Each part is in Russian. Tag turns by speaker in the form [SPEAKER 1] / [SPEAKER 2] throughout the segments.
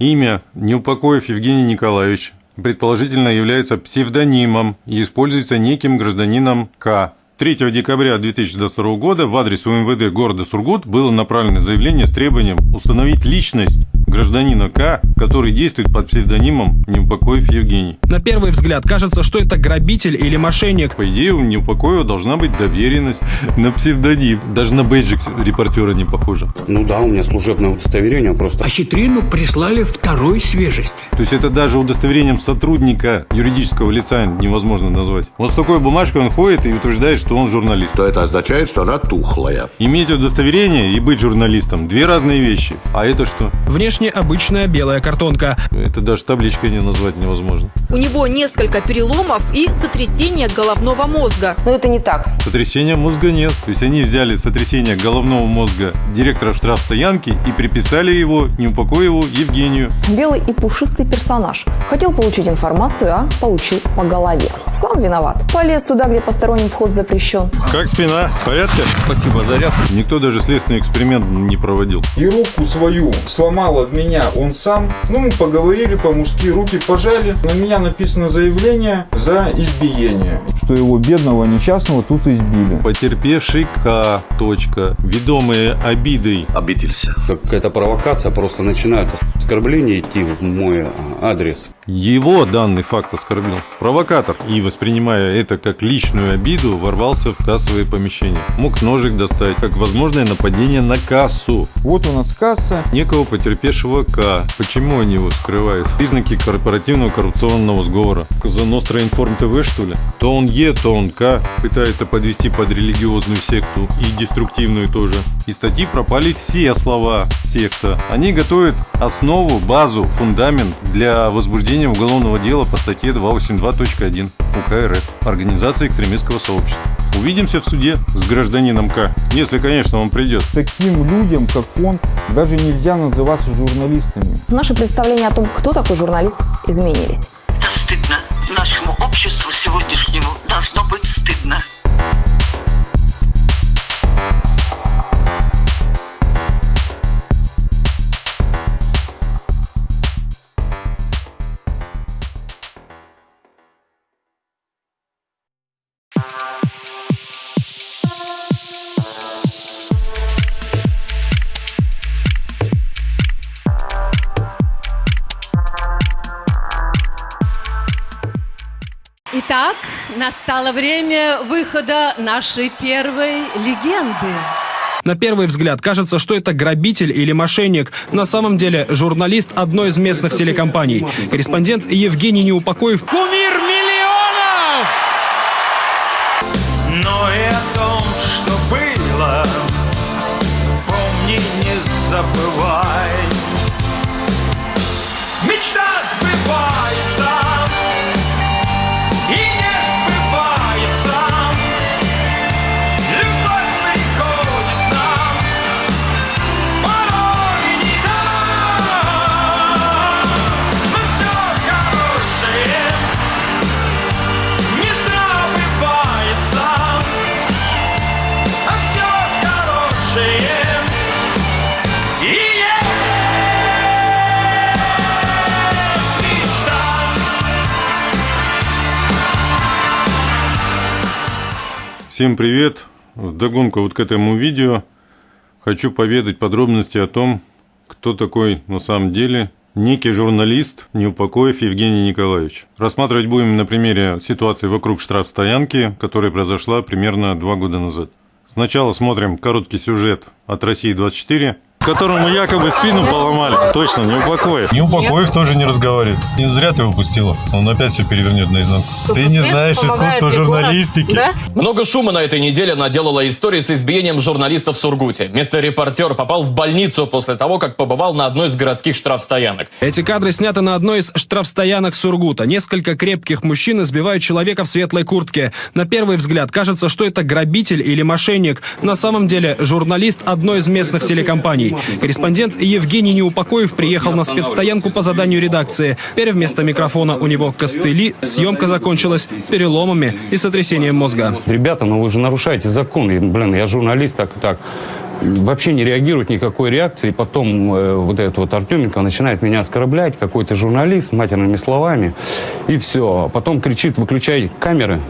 [SPEAKER 1] Имя Неупокоев Евгений Николаевич предположительно является псевдонимом и используется неким гражданином К. 3 декабря 2022 года в адрес УМВД города Сургут было направлено заявление с требованием установить личность гражданина К, который действует под псевдонимом Неупокоев Евгений.
[SPEAKER 2] На первый взгляд кажется, что это грабитель или мошенник.
[SPEAKER 1] По идее, у Неупокоева должна быть доверенность на псевдоним. Даже на бейджик репортера не похоже.
[SPEAKER 3] Ну да, у меня служебное удостоверение просто.
[SPEAKER 4] А хитрину прислали второй свежести.
[SPEAKER 1] То есть это даже удостоверением сотрудника юридического лица невозможно назвать. Вот с такой бумажкой он ходит и утверждает, что он журналист.
[SPEAKER 5] То это означает, что она тухлая.
[SPEAKER 1] Иметь удостоверение и быть журналистом – две разные вещи. А это что?
[SPEAKER 2] Внешне обычная белая картонка.
[SPEAKER 1] Это даже табличкой не назвать невозможно.
[SPEAKER 6] У него несколько переломов и сотрясение головного мозга.
[SPEAKER 7] Но это не так.
[SPEAKER 1] Сотрясения мозга нет. То есть они взяли сотрясение головного мозга директора штрафстоянки и приписали его Неупокоеву Евгению.
[SPEAKER 7] Белый и пушистый персонаж. Хотел получить информацию, а получил по голове. Сам виноват. Полез туда, где посторонний вход запрещен.
[SPEAKER 1] Как спина? В порядке?
[SPEAKER 3] Спасибо, заряд.
[SPEAKER 1] Никто даже следственный эксперимент не проводил.
[SPEAKER 8] И руку свою сломал от меня он сам. Ну, мы поговорили по-мужски, руки пожали. На меня написано заявление за избиение.
[SPEAKER 9] Что его бедного несчастного тут избили.
[SPEAKER 1] Потерпевший К. Точка. Ведомые обидой.
[SPEAKER 5] Обиделся.
[SPEAKER 3] Какая-то провокация, просто начинают оскорбления идти в мой а, адрес.
[SPEAKER 1] Его данный факт оскорбил провокатор и, воспринимая это как личную обиду, ворвался в кассовые помещения. Мог ножик достать, как возможное нападение на кассу.
[SPEAKER 9] Вот у нас касса.
[SPEAKER 1] Некого потерпевшего К. Почему они его скрывают? Признаки корпоративного коррупционного сговора. За Ностра Информ ТВ, что ли? То он Е, то он К. Пытается подвести под религиозную секту и деструктивную тоже. Из статьи пропали все слова секта. Они готовят основу, базу, фундамент для возбуждения уголовного дела по статье 282.1 УК РФ Организация экстремистского сообщества. Увидимся в суде с гражданином К, если, конечно, он придет.
[SPEAKER 9] Таким людям, как он, даже нельзя называться журналистами.
[SPEAKER 7] Наши представления о том, кто такой журналист, изменились.
[SPEAKER 10] Это стыдно. Нашему обществу сегодняшнему должно быть стыдно.
[SPEAKER 6] Итак, настало время выхода нашей первой легенды.
[SPEAKER 2] На первый взгляд кажется, что это грабитель или мошенник. На самом деле журналист одной из местных телекомпаний. Корреспондент Евгений Неупокоев. Кумир
[SPEAKER 1] Всем привет! Вдогонку вот к этому видео хочу поведать подробности о том, кто такой на самом деле некий журналист Неупокоев Евгений Николаевич. Рассматривать будем на примере ситуации вокруг штрафстоянки, которая произошла примерно два года назад. Сначала смотрим короткий сюжет от России-24, которому якобы спину поломали. Точно, Неупокоев. Неупокоев тоже не разговаривает. Не зря ты его пустила. Он опять все перевернет наизнанку. Ты не знаешь искусства журналистики.
[SPEAKER 11] Много шума на этой неделе наделала история с избиением журналистов в Сургуте. Местный репортер попал в больницу после того, как побывал на одной из городских штрафстоянок.
[SPEAKER 2] Эти кадры сняты на одной из штрафстоянок Сургута. Несколько крепких мужчин избивают человека в светлой куртке. На первый взгляд кажется, что это грабитель или мошенник. На самом деле журналист одной из местных телекомпаний. Корреспондент Евгений Неупокоев приехал на спецстоянку по заданию редакции. Теперь вместо микрофона у него костыли. Съемка закончилась переломами и сотрясением мозга.
[SPEAKER 3] Ребята, ну вы же нарушаете закон. И, блин, я журналист, так так. вообще не реагирует никакой реакции. Потом э, вот этот вот Артеменко начинает меня оскорблять, какой-то журналист, матерными словами. И все. Потом кричит, выключай камеры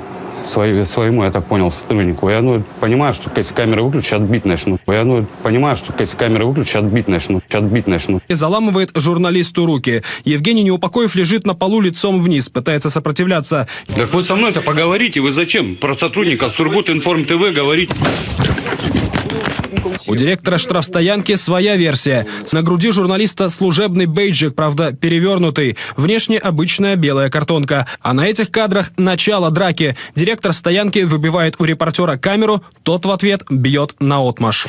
[SPEAKER 3] свои, своему, я так понял, сотруднику. Я ну, понимаю, что если камеры выключу, отбить начну. Я ну, понимаю, что если камеры выключу, отбить начну. Отбить начну.
[SPEAKER 2] И заламывает журналисту руки. Евгений Неупокоев лежит на полу лицом вниз, пытается сопротивляться.
[SPEAKER 3] Так вы со мной-то поговорите, вы зачем про сотрудников Сургут Информ ТВ говорите?
[SPEAKER 2] У директора штрафстоянки своя версия. На груди журналиста служебный бейджик, правда, перевернутый. Внешне обычная белая картонка. А на этих кадрах начало драки. Директор стоянки выбивает у репортера камеру, тот в ответ бьет на отмаш.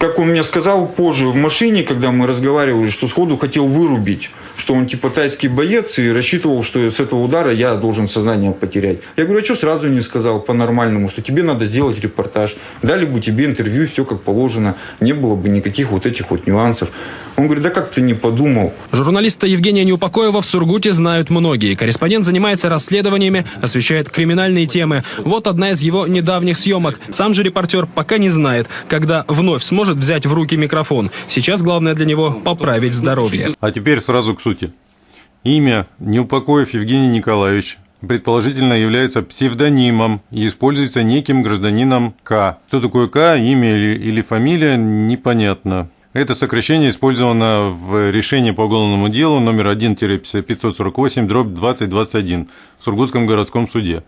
[SPEAKER 8] Как он мне сказал позже в машине, когда мы разговаривали, что сходу хотел вырубить, что он типа тайский боец и рассчитывал, что с этого удара я должен сознание потерять. Я говорю, а что сразу не сказал по-нормальному, что тебе надо сделать репортаж, дали бы тебе интервью, все как положено, не было бы никаких вот этих вот нюансов. Он говорит, да как ты не подумал?
[SPEAKER 2] Журналиста Евгения Неупокоева в Сургуте знают многие. Корреспондент занимается расследованиями, освещает криминальные темы. Вот одна из его недавних съемок. Сам же репортер пока не знает, когда вновь сможет взять в руки микрофон. Сейчас главное для него поправить здоровье.
[SPEAKER 1] А теперь сразу к сути. Имя Неупокоев Евгений Николаевич предположительно является псевдонимом и используется неким гражданином К. Кто такое К, имя или, или фамилия, непонятно. Это сокращение использовано в решении по уголовному делу номер 1-548 дробь 2021 в Сургутском городском суде.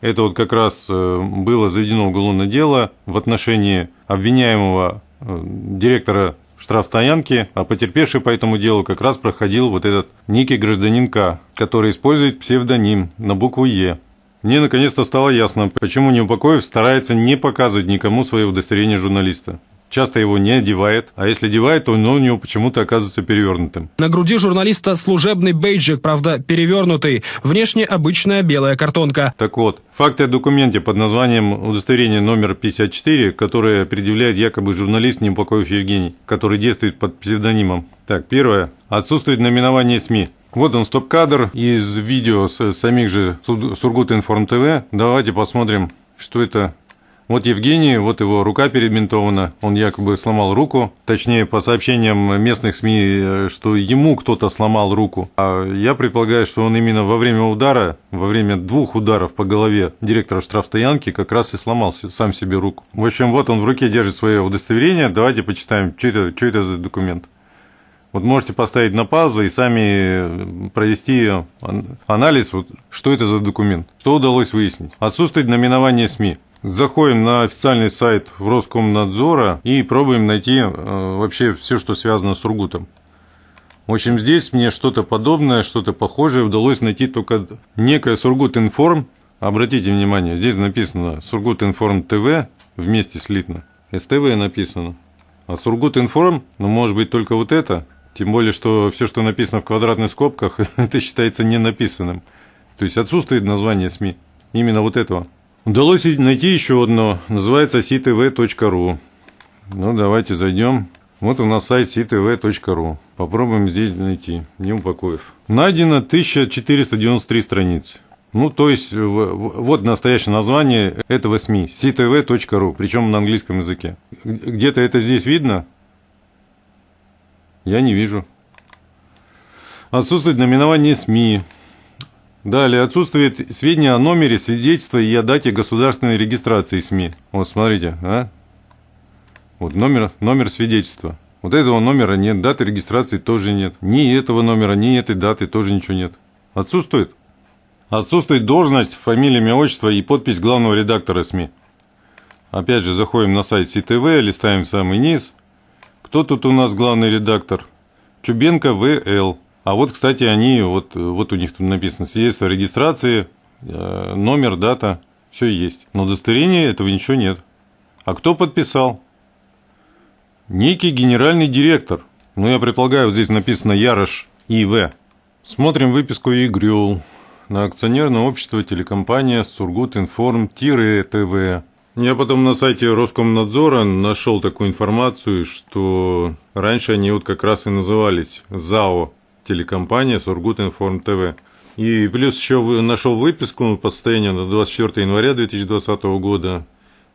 [SPEAKER 1] Это вот как раз э, было заведено уголовное дело в отношении обвиняемого э, директора штрафстоянки, а потерпевший по этому делу как раз проходил вот этот некий гражданин К, который использует псевдоним на букву Е. Мне наконец-то стало ясно, почему Неупокоев старается не показывать никому свое удостоверение журналиста часто его не одевает, а если одевает, то он у него почему-то оказывается перевернутым.
[SPEAKER 2] На груди журналиста служебный бейджик, правда, перевернутый. Внешне обычная белая картонка.
[SPEAKER 1] Так вот, факты о документе под названием удостоверение номер 54, которое предъявляет якобы журналист Неупокоев Евгений, который действует под псевдонимом. Так, первое. Отсутствует наименование СМИ. Вот он стоп-кадр из видео с самих же Сургут Информ ТВ. Давайте посмотрим, что это вот Евгений, вот его рука перебинтована, он якобы сломал руку, точнее, по сообщениям местных СМИ, что ему кто-то сломал руку. А я предполагаю, что он именно во время удара, во время двух ударов по голове директора штрафстоянки как раз и сломал сам себе руку. В общем, вот он в руке держит свое удостоверение, давайте почитаем, что это, что это за документ. Вот можете поставить на паузу и сами провести анализ, вот, что это за документ, что удалось выяснить. Отсутствует наименование СМИ. Заходим на официальный сайт Роскомнадзора и пробуем найти э, вообще все, что связано с Сургутом. В общем, здесь мне что-то подобное, что-то похожее удалось найти только некое Сургут Информ. Обратите внимание, здесь написано Сургут Информ ТВ вместе слитно. СТВ написано. А Сургут Информ, ну, может быть, только вот это. Тем более, что все, что написано в квадратных скобках, это считается не написанным. То есть отсутствует название СМИ. Именно вот этого. Удалось найти еще одно, называется ctv.ru. Ну, давайте зайдем. Вот у нас сайт ctv.ru. Попробуем здесь найти. Не упокоев. Найдено 1493 страницы. Ну, то есть, вот настоящее название этого СМИ. ctv.ru, причем на английском языке. Где-то это здесь видно? Я не вижу. Отсутствует наименование СМИ. Далее отсутствует сведения о номере свидетельства и о дате государственной регистрации СМИ. Вот смотрите, а? Вот номер, номер свидетельства. Вот этого номера нет, даты регистрации тоже нет. Ни этого номера, ни этой даты тоже ничего нет. Отсутствует. Отсутствует должность, фамилия, имя, отчество и подпись главного редактора СМИ. Опять же, заходим на сайт СИТВ, листаем самый низ. Кто тут у нас главный редактор? Чубенко В.Л. А вот, кстати, они, вот, вот у них тут написано свидетельство о регистрации, э, номер, дата, все есть. Но удостоверения этого ничего нет. А кто подписал? Некий генеральный директор. Ну, я предполагаю, здесь написано Ярош И.В. Смотрим выписку ИГРЮЛ на акционерное общество телекомпания Сургутинформ-ТВ. Я потом на сайте Роскомнадзора нашел такую информацию, что раньше они вот как раз и назывались ЗАО телекомпания Сургутинформ ТВ. И плюс еще нашел выписку по состоянию на 24 января 2020 года.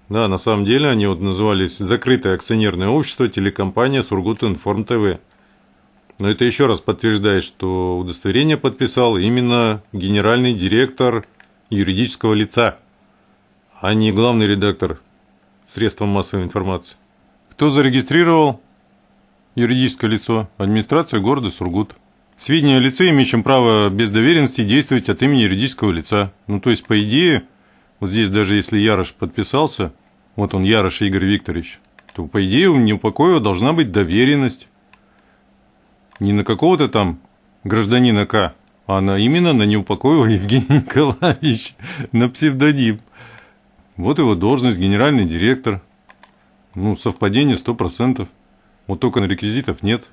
[SPEAKER 1] Да, на самом деле они вот назывались «Закрытое акционерное общество телекомпания Сургутинформ ТВ». Но это еще раз подтверждает, что удостоверение подписал именно генеральный директор юридического лица, а не главный редактор средства массовой информации. Кто зарегистрировал юридическое лицо? Администрация города Сургут. Сведения о лице, имеющем право без доверенности действовать от имени юридического лица. Ну, то есть, по идее, вот здесь даже если Ярош подписался, вот он, Ярош Игорь Викторович, то, по идее, у Неупокоева должна быть доверенность. Не на какого-то там гражданина К, а на, именно на Неупокоева Евгения Николаевич, на псевдоним. Вот его должность, генеральный директор. Ну, совпадение 100%. Вот только на реквизитов нет.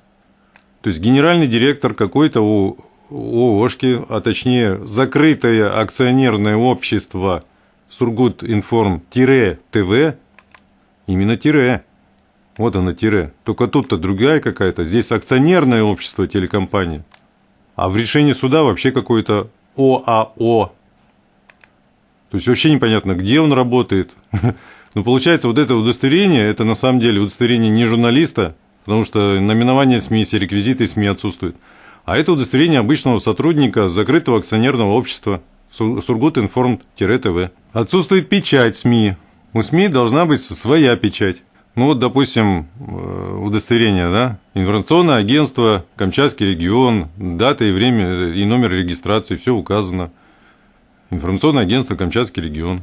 [SPEAKER 1] То есть генеральный директор какой-то О- ООшки, а точнее закрытое акционерное общество Сургут Информ ТВ, именно тире. Вот оно тире. Только тут-то другая какая-то. Здесь акционерное общество телекомпания. А в решении суда вообще какое-то ОАО. То есть вообще непонятно, где он работает. Но получается, вот это удостоверение, это на самом деле удостоверение не журналиста, потому что наименование СМИ, все реквизиты СМИ отсутствуют. А это удостоверение обычного сотрудника закрытого акционерного общества Сургутинформ-ТВ. Отсутствует печать СМИ. У СМИ должна быть своя печать. Ну вот, допустим, э, удостоверение, да, информационное агентство, Камчатский регион, дата и время, э, и номер регистрации, все указано. Информационное агентство Камчатский регион.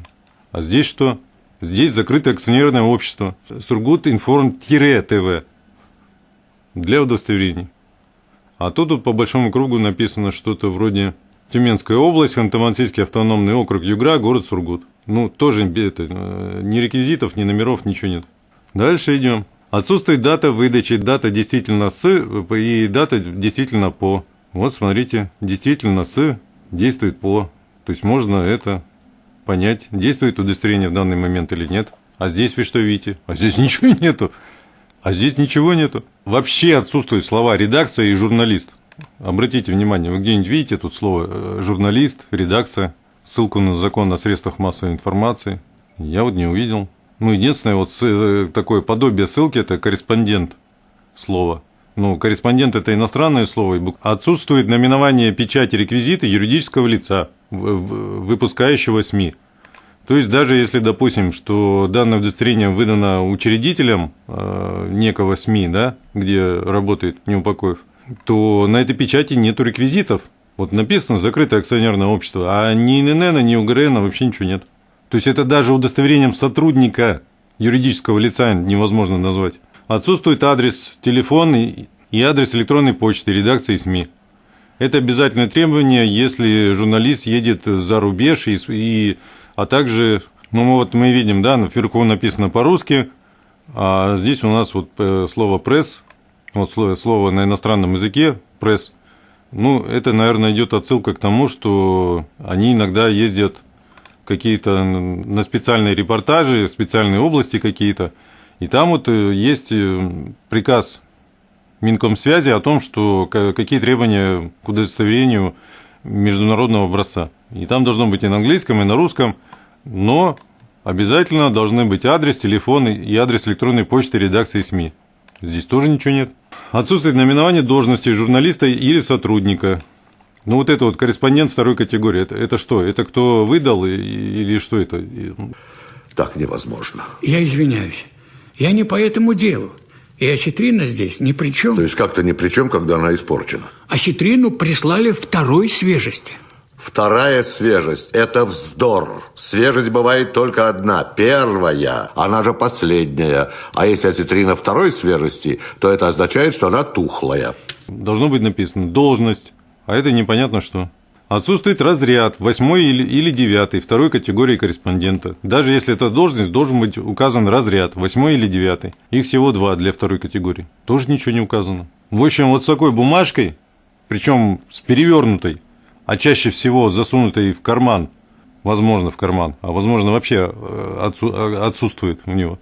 [SPEAKER 1] А здесь что? Здесь закрытое акционерное общество. Сургут Информ-ТВ для удостоверений. А тут вот по большому кругу написано что-то вроде Тюменская область, Ханты-Мансийский автономный округ Югра, город Сургут. Ну, тоже это, э, ни реквизитов, ни номеров, ничего нет. Дальше идем. Отсутствует дата выдачи, дата действительно с и дата действительно по. Вот смотрите, действительно с действует по. То есть можно это понять, действует удостоверение в данный момент или нет. А здесь вы что видите? А здесь ничего нету. А здесь ничего нету. Вообще отсутствуют слова редакция и журналист. Обратите внимание, вы где-нибудь видите тут слово э, журналист, редакция, ссылку на закон о средствах массовой информации. Я вот не увидел. Ну, единственное, вот э, такое подобие ссылки – это корреспондент слова. Ну, корреспондент – это иностранное слово. Отсутствует наименование печати реквизиты юридического лица, выпускающего СМИ. То есть даже если, допустим, что данное удостоверение выдано учредителем э, некого СМИ, да, где работает Неупокоев, то на этой печати нету реквизитов. Вот написано «закрытое акционерное общество», а ни ИНН, ни УГРН вообще ничего нет. То есть это даже удостоверением сотрудника юридического лица невозможно назвать. Отсутствует адрес, телефон и адрес электронной почты редакции СМИ. Это обязательное требование, если журналист едет за рубеж, и, и- а также, ну вот мы видим, да, наверху написано по-русски, а здесь у нас вот э, слово пресс, вот слово, слово на иностранном языке пресс. Ну, это, наверное, идет отсылка к тому, что они иногда ездят какие-то на специальные репортажи, специальные области какие-то, и там вот э, есть э, приказ Минкомсвязи о том, что ка- какие требования к удостоверению международного образца. И там должно быть и на английском, и на русском, но обязательно должны быть адрес, телефон и адрес электронной почты редакции СМИ. Здесь тоже ничего нет. Отсутствует наименование должности журналиста или сотрудника. Ну, вот это вот корреспондент второй категории. Это, это что? Это кто выдал или что это?
[SPEAKER 5] Так невозможно.
[SPEAKER 4] Я извиняюсь. Я не по этому делу. И осетрина здесь ни при чем.
[SPEAKER 5] То есть как-то ни при чем, когда она испорчена.
[SPEAKER 4] Осетрину прислали второй свежести.
[SPEAKER 5] Вторая свежесть – это вздор. Свежесть бывает только одна, первая, она же последняя. А если осетрина второй свежести, то это означает, что она тухлая.
[SPEAKER 1] Должно быть написано должность, а это непонятно что. Отсутствует разряд, восьмой или, или девятый, второй категории корреспондента. Даже если это должность, должен быть указан разряд, восьмой или девятый. Их всего два для второй категории. Тоже ничего не указано. В общем, вот с такой бумажкой, причем с перевернутой, а чаще всего засунутой в карман, возможно, в карман, а возможно, вообще э, э, отсутствует у него.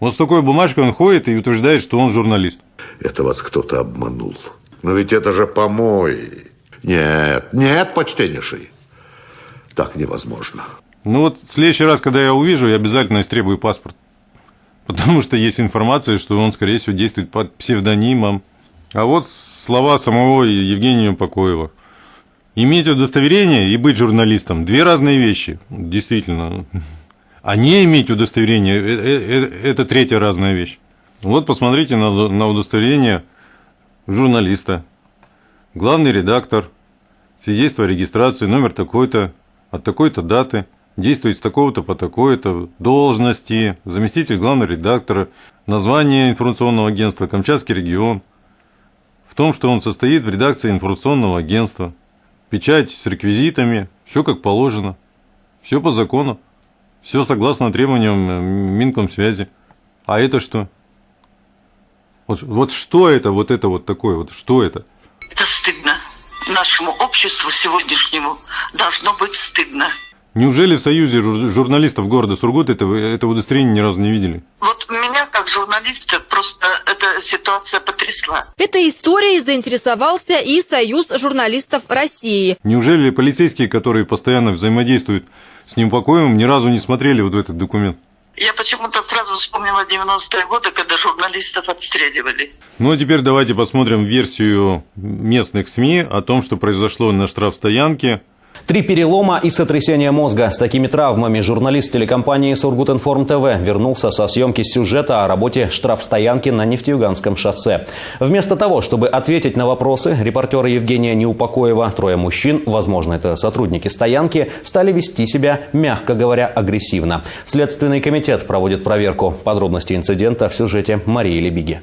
[SPEAKER 1] Вот с такой бумажкой он ходит и утверждает, что он журналист.
[SPEAKER 5] Это вас кто-то обманул. Но ведь это же помой. Нет, нет, почтеннейший. Так невозможно.
[SPEAKER 1] Ну вот в следующий раз, когда я увижу, я обязательно истребую паспорт. Потому что есть информация, что он, скорее всего, действует под псевдонимом. А вот слова самого Евгения Упокоева. Иметь удостоверение и быть журналистом – две разные вещи, действительно. А не иметь удостоверение – это третья разная вещь. Вот посмотрите на, на удостоверение журналиста. Главный редактор, свидетельство о регистрации, номер такой-то, от такой-то даты, действует с такого-то по такой-то должности, заместитель главного редактора, название информационного агентства «Камчатский регион», в том, что он состоит в редакции информационного агентства, печать с реквизитами, все как положено, все по закону, все согласно требованиям э, Минкомсвязи. А это что? Вот, вот что это, вот это вот такое, вот что это?
[SPEAKER 10] Это стыдно. Нашему обществу сегодняшнему должно быть стыдно.
[SPEAKER 1] Неужели в Союзе журналистов города Сургут это, это удостоверение ни разу не видели?
[SPEAKER 10] Вот меня, как журналиста, просто эта ситуация потрясла.
[SPEAKER 6] Этой историей заинтересовался и Союз журналистов России.
[SPEAKER 1] Неужели полицейские, которые постоянно взаимодействуют с Неупокоевым, ни разу не смотрели вот этот документ?
[SPEAKER 10] Я почему-то сразу вспомнила 90-е годы, когда журналистов отстреливали.
[SPEAKER 1] Ну а теперь давайте посмотрим версию местных СМИ о том, что произошло на штрафстоянке
[SPEAKER 12] Три перелома и сотрясение мозга. С такими травмами журналист телекомпании «Сургутинформ ТВ» вернулся со съемки сюжета о работе штрафстоянки на Нефтеюганском шоссе. Вместо того, чтобы ответить на вопросы, репортера Евгения Неупокоева, трое мужчин, возможно, это сотрудники стоянки, стали вести себя, мягко говоря, агрессивно. Следственный комитет проводит проверку. Подробности инцидента в сюжете Марии Лебиги.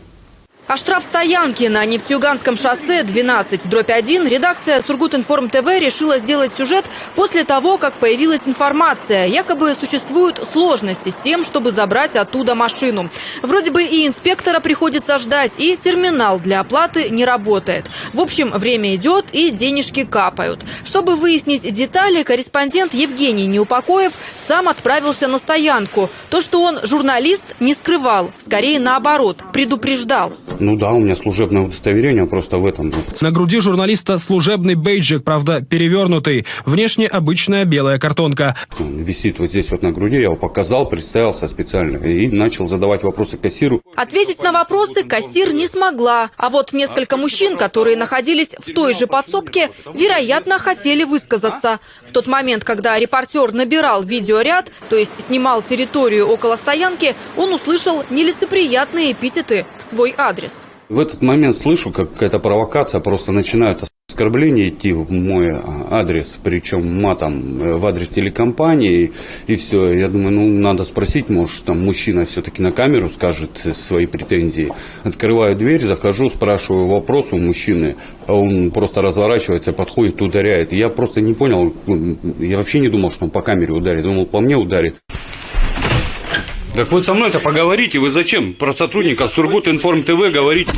[SPEAKER 6] О штрафстоянке на Нефтьюганском шоссе 12 дробь 1 редакция Сургутинформ ТВ решила сделать сюжет после того, как появилась информация. Якобы существуют сложности с тем, чтобы забрать оттуда машину. Вроде бы и инспектора приходится ждать, и терминал для оплаты не работает. В общем, время идет и денежки капают. Чтобы выяснить детали, корреспондент Евгений Неупокоев сам отправился на стоянку. То, что он журналист, не скрывал. Скорее наоборот, предупреждал.
[SPEAKER 3] Ну да, у меня служебное удостоверение просто в этом.
[SPEAKER 2] На груди журналиста служебный бейджик, правда, перевернутый. Внешне обычная белая картонка.
[SPEAKER 3] Он висит вот здесь вот на груди, я его показал, представился специально и начал задавать вопросы кассиру.
[SPEAKER 6] Ответить на вопросы кассир не смогла. А вот несколько мужчин, которые находились в той же подсобке, вероятно, хотели высказаться. В тот момент, когда репортер набирал видеоряд, то есть снимал территорию около стоянки, он услышал нелицеприятные эпитеты в свой адрес.
[SPEAKER 3] В этот момент слышу, как какая-то провокация, просто начинают оскорбления идти в мой адрес, причем матом э, в адрес телекомпании, и все. Я думаю, ну, надо спросить, может, там мужчина все-таки на камеру скажет свои претензии. Открываю дверь, захожу, спрашиваю вопрос у мужчины, а он просто разворачивается, подходит, ударяет. Я просто не понял, я вообще не думал, что он по камере ударит, думал, по мне ударит. Так вы со мной-то поговорите, вы зачем про сотрудников Сургут Информ ТВ говорите?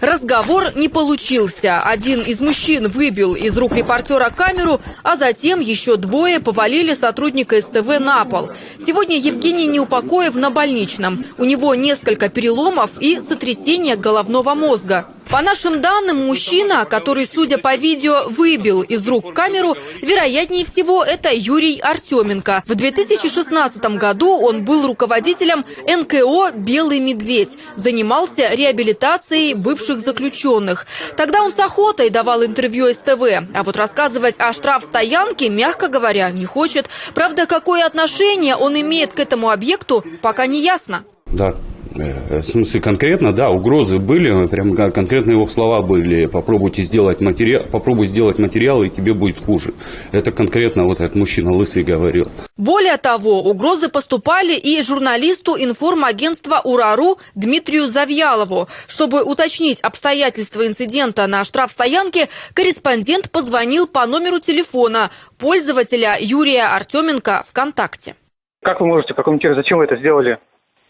[SPEAKER 6] Разговор не получился. Один из мужчин выбил из рук репортера камеру, а затем еще двое повалили сотрудника СТВ на пол. Сегодня Евгений Неупокоев на больничном. У него несколько переломов и сотрясение головного мозга. По нашим данным, мужчина, который, судя по видео, выбил из рук камеру, вероятнее всего, это Юрий Артеменко. В 2016 году он был руководителем НКО «Белый медведь», занимался реабилитацией бывших заключенных. Тогда он с охотой давал интервью СТВ, а вот рассказывать о штрафстоянке, мягко говоря, не хочет. Правда, какое отношение он имеет к этому объекту, пока не ясно.
[SPEAKER 3] Да, в смысле конкретно, да, угрозы были, прям конкретно его слова были, попробуйте сделать материал, попробуй сделать материал, и тебе будет хуже. Это конкретно вот этот мужчина лысый говорил.
[SPEAKER 6] Более того, угрозы поступали и журналисту информагентства «Урару» Дмитрию Завьялову. Чтобы уточнить обстоятельства инцидента на штрафстоянке, корреспондент позвонил по номеру телефона пользователя Юрия Артеменко ВКонтакте.
[SPEAKER 13] Как вы можете прокомментировать, зачем вы это сделали?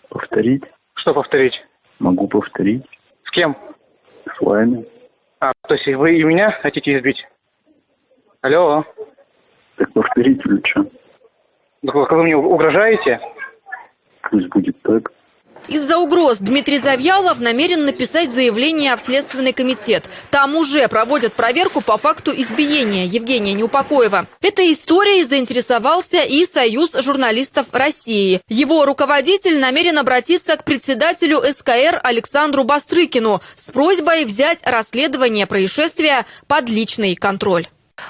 [SPEAKER 14] Повторить.
[SPEAKER 13] Что повторить?
[SPEAKER 14] Могу повторить.
[SPEAKER 13] С кем?
[SPEAKER 14] С вами.
[SPEAKER 13] А, то есть вы и меня хотите избить? Алло?
[SPEAKER 14] Так повторите или что?
[SPEAKER 13] Так вы вы мне угрожаете?
[SPEAKER 14] Пусть будет так.
[SPEAKER 6] Из-за угроз Дмитрий Завьялов намерен написать заявление в Следственный комитет. Там уже проводят проверку по факту избиения Евгения Неупокоева. Этой историей заинтересовался и Союз журналистов России. Его руководитель намерен обратиться к председателю СКР Александру Бастрыкину с просьбой взять расследование происшествия под личный контроль.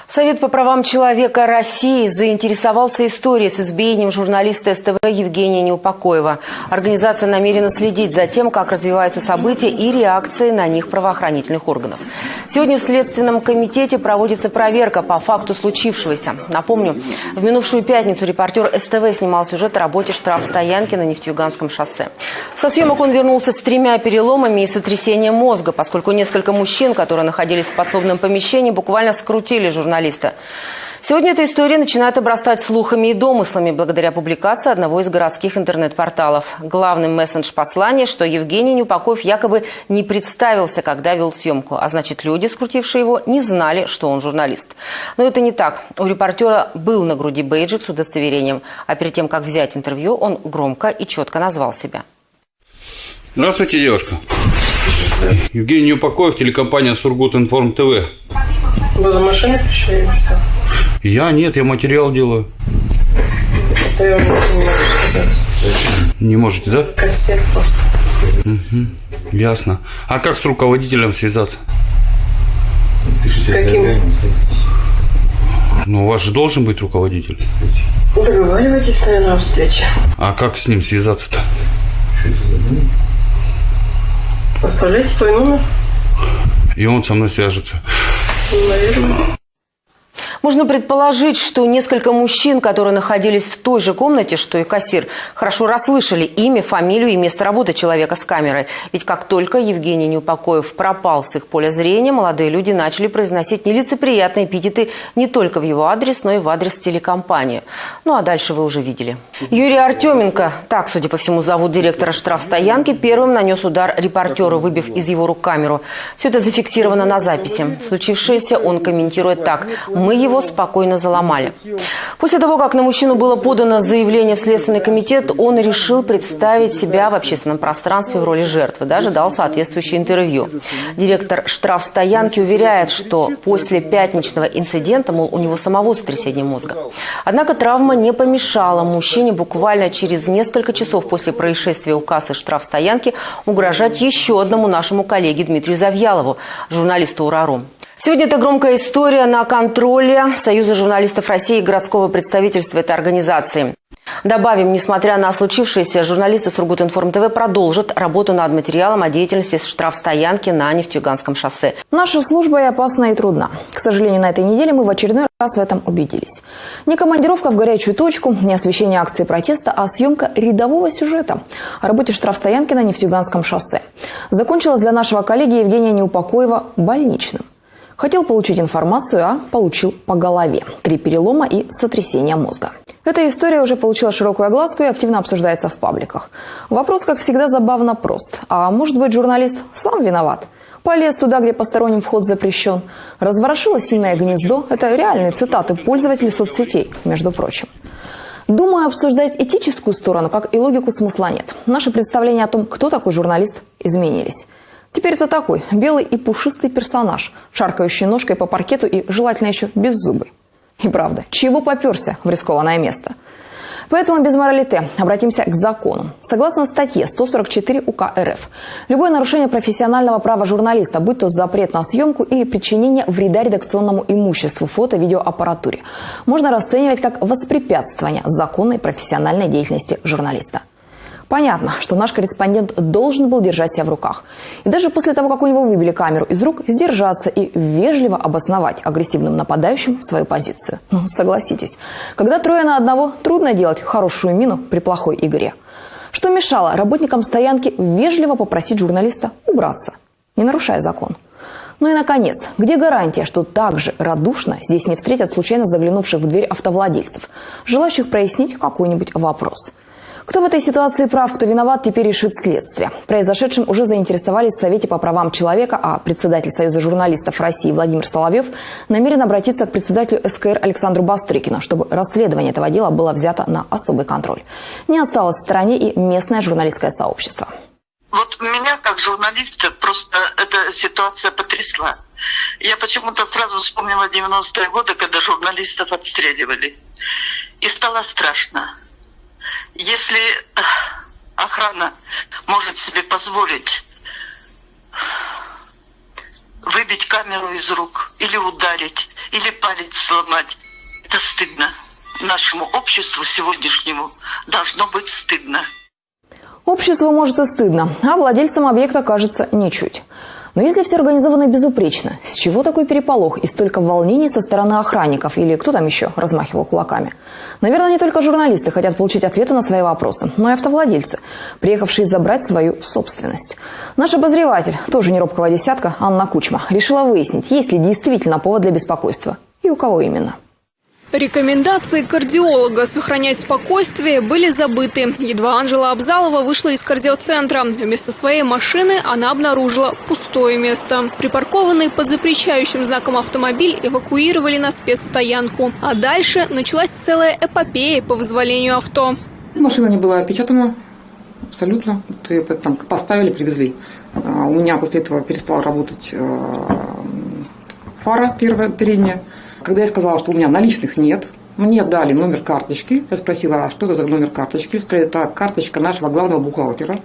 [SPEAKER 15] Совет по правам человека России заинтересовался историей с избиением журналиста СТВ Евгения Неупокоева. Организация намерена следить за тем, как развиваются события и реакции на них правоохранительных органов. Сегодня в Следственном комитете проводится проверка по факту случившегося. Напомню, в минувшую пятницу репортер СТВ снимал сюжет о работе штрафстоянки на Нефтеюганском шоссе. Со съемок он вернулся с тремя переломами и сотрясением мозга, поскольку несколько мужчин, которые находились в подсобном помещении, буквально скрутили журналиста. Сегодня эта история начинает обрастать слухами и домыслами благодаря публикации одного из городских интернет-порталов. Главным мессендж послания, что Евгений Неупокоев якобы не представился, когда вел съемку. А значит, люди, скрутившие его, не знали, что он журналист. Но это не так. У репортера был на груди бейджик с удостоверением. А перед тем, как взять интервью, он громко и четко назвал себя.
[SPEAKER 3] Здравствуйте, девушка. Евгений Неупокоев, телекомпания Сургут Информ ТВ.
[SPEAKER 16] Вы за машиной пришли или что?
[SPEAKER 3] Я нет, я материал делаю.
[SPEAKER 16] Это я вам не могу сказать.
[SPEAKER 3] Не можете, да?
[SPEAKER 16] Кассир просто.
[SPEAKER 3] Мгм, Ясно. А как с руководителем связаться?
[SPEAKER 16] С каким?
[SPEAKER 3] Ну, у вас же должен быть руководитель.
[SPEAKER 16] Договаривайтесь, наверное, о встрече.
[SPEAKER 3] А как с ним связаться-то?
[SPEAKER 16] Оставляйте свой номер.
[SPEAKER 3] И он со мной свяжется.
[SPEAKER 16] Ну, Наверное.
[SPEAKER 15] Можно предположить, что несколько мужчин, которые находились в той же комнате, что и кассир, хорошо расслышали имя, фамилию и место работы человека с камерой. Ведь как только Евгений Неупокоев пропал с их поля зрения, молодые люди начали произносить нелицеприятные эпитеты не только в его адрес, но и в адрес телекомпании. Ну а дальше вы уже видели. Юрий Артеменко, так, судя по всему, зовут директора штрафстоянки, первым нанес удар репортеру, выбив из его рук камеру. Все это зафиксировано на записи. Случившееся он комментирует так. «Мы его спокойно заломали». После того, как на мужчину было подано заявление в Следственный комитет, он решил представить себя в общественном пространстве в роли жертвы. Даже дал соответствующее интервью. Директор штрафстоянки уверяет, что после пятничного инцидента, мол, у него самого сотрясение мозга. Однако травма не помешала мужчине буквально через несколько часов после происшествия у кассы штрафстоянки угрожать еще одному нашему коллеге Дмитрию Завьялову, журналисту «Урару». Сегодня это громкая история на контроле Союза журналистов России и городского представительства этой организации. Добавим, несмотря на случившееся, журналисты Сургутинформ ТВ продолжат работу над материалом о деятельности штрафстоянки на Нефтеюганском шоссе.
[SPEAKER 7] Наша служба и опасна, и трудна. К сожалению, на этой неделе мы в очередной раз в этом убедились. Не командировка в горячую точку, не освещение акции протеста, а съемка рядового сюжета о работе штрафстоянки на Нефтеюганском шоссе. Закончилась для нашего коллеги Евгения Неупокоева больничным. Хотел получить информацию, а получил по голове. Три перелома и сотрясение мозга. Эта история уже получила широкую огласку и активно обсуждается в пабликах. Вопрос, как всегда, забавно прост. А может быть, журналист сам виноват? Полез туда, где посторонним вход запрещен. Разворошило сильное гнездо. Это реальные цитаты пользователей соцсетей, между прочим. Думаю, обсуждать этическую сторону, как и логику, смысла нет. Наши представления о том, кто такой журналист, изменились. Теперь это такой белый и пушистый персонаж, шаркающий ножкой по паркету и желательно еще без зубы. И правда, чего поперся в рискованное место? Поэтому без моралите обратимся к закону. Согласно статье 144 УК РФ, любое нарушение профессионального права журналиста, будь то запрет на съемку или причинение вреда редакционному имуществу, фото-видеоаппаратуре, можно расценивать как воспрепятствование законной профессиональной деятельности журналиста. Понятно, что наш корреспондент должен был держать себя в руках. И даже после того, как у него выбили камеру из рук, сдержаться и вежливо обосновать агрессивным нападающим свою позицию. Ну, согласитесь, когда трое на одного, трудно делать хорошую мину при плохой игре. Что мешало работникам стоянки вежливо попросить журналиста убраться, не нарушая закон? Ну и, наконец, где гарантия, что также радушно здесь не встретят случайно заглянувших в дверь автовладельцев, желающих прояснить какой-нибудь вопрос – Кто в этой ситуации прав, кто виноват, теперь решит следствие. Произошедшим уже заинтересовались в Совете по правам человека, а председатель Союза журналистов России Владимир Соловьев намерен обратиться к председателю СКР Александру Бастрыкину, чтобы расследование этого дела было взято на особый контроль. Не осталось в стороне и местное журналистское сообщество.
[SPEAKER 10] Вот меня, как журналиста, просто эта ситуация потрясла. Я почему-то сразу вспомнила 90-е годы, когда журналистов отстреливали. И стало страшно. Если э, охрана может себе позволить выбить камеру из рук, или ударить, или палец сломать, это стыдно. Нашему обществу сегодняшнему должно быть стыдно.
[SPEAKER 7] Обществу может и стыдно, а владельцам объекта кажется ничуть. Но если все организовано безупречно, с чего такой переполох и столько волнений со стороны охранников или кто там еще размахивал кулаками? Наверное, не только журналисты хотят получить ответы на свои вопросы, но и автовладельцы, приехавшие забрать свою собственность. Наш обозреватель, тоже не робкого десятка, Анна Кучма, решила выяснить, есть ли действительно повод для беспокойства и у кого именно.
[SPEAKER 17] Рекомендации кардиолога сохранять спокойствие были забыты. Едва Анжела Абзалова вышла из кардиоцентра. Вместо своей машины она обнаружила пустое место. Припаркованный под запрещающим знаком автомобиль эвакуировали на спецстоянку. А дальше началась целая эпопея по вызволению авто.
[SPEAKER 18] Машина не была опечатана абсолютно. Вот ее там поставили, привезли. А, У меня после этого перестала работать э, фара первая, передняя. Когда я сказала, что у меня наличных нет, мне дали номер карточки. Я спросила, а что это за номер карточки? Сказали, это карточка нашего главного бухгалтера.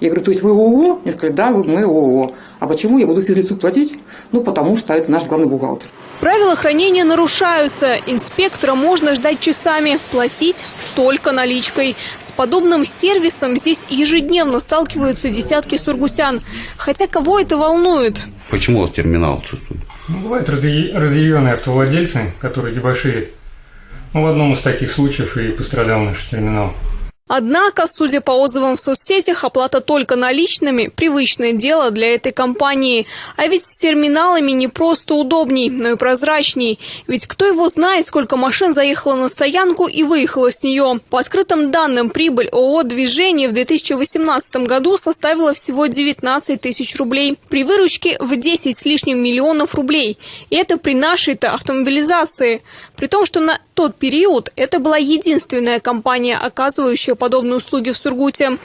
[SPEAKER 18] Я говорю, то есть вы ООО? Мне сказали, да, мы ООО. А почему я буду физлицу платить? Ну, потому что это наш главный бухгалтер.
[SPEAKER 17] Правила хранения нарушаются. Инспектора можно ждать часами. Платить только наличкой. С подобным сервисом здесь ежедневно сталкиваются десятки сургутян. Хотя кого это волнует?
[SPEAKER 3] Почему у вас терминал отсутствует?
[SPEAKER 19] Ну, бывают разъя- разъяренные автовладельцы, которые дебоширят. Ну, в одном из таких случаев и пострадал наш терминал.
[SPEAKER 17] Однако, судя по отзывам в соцсетях, оплата только наличными – привычное дело для этой компании. А ведь с терминалами не просто удобней, но и прозрачней. Ведь кто его знает, сколько машин заехало на стоянку и выехало с нее. По открытым данным, прибыль ООО «Движение» в 2018 году составила всего 19 тысяч рублей. При выручке в 10 с лишним миллионов рублей. И это при нашей-то автомобилизации. При том, что на тот период это была единственная компания, оказывающая подобные услуги в Сургуте.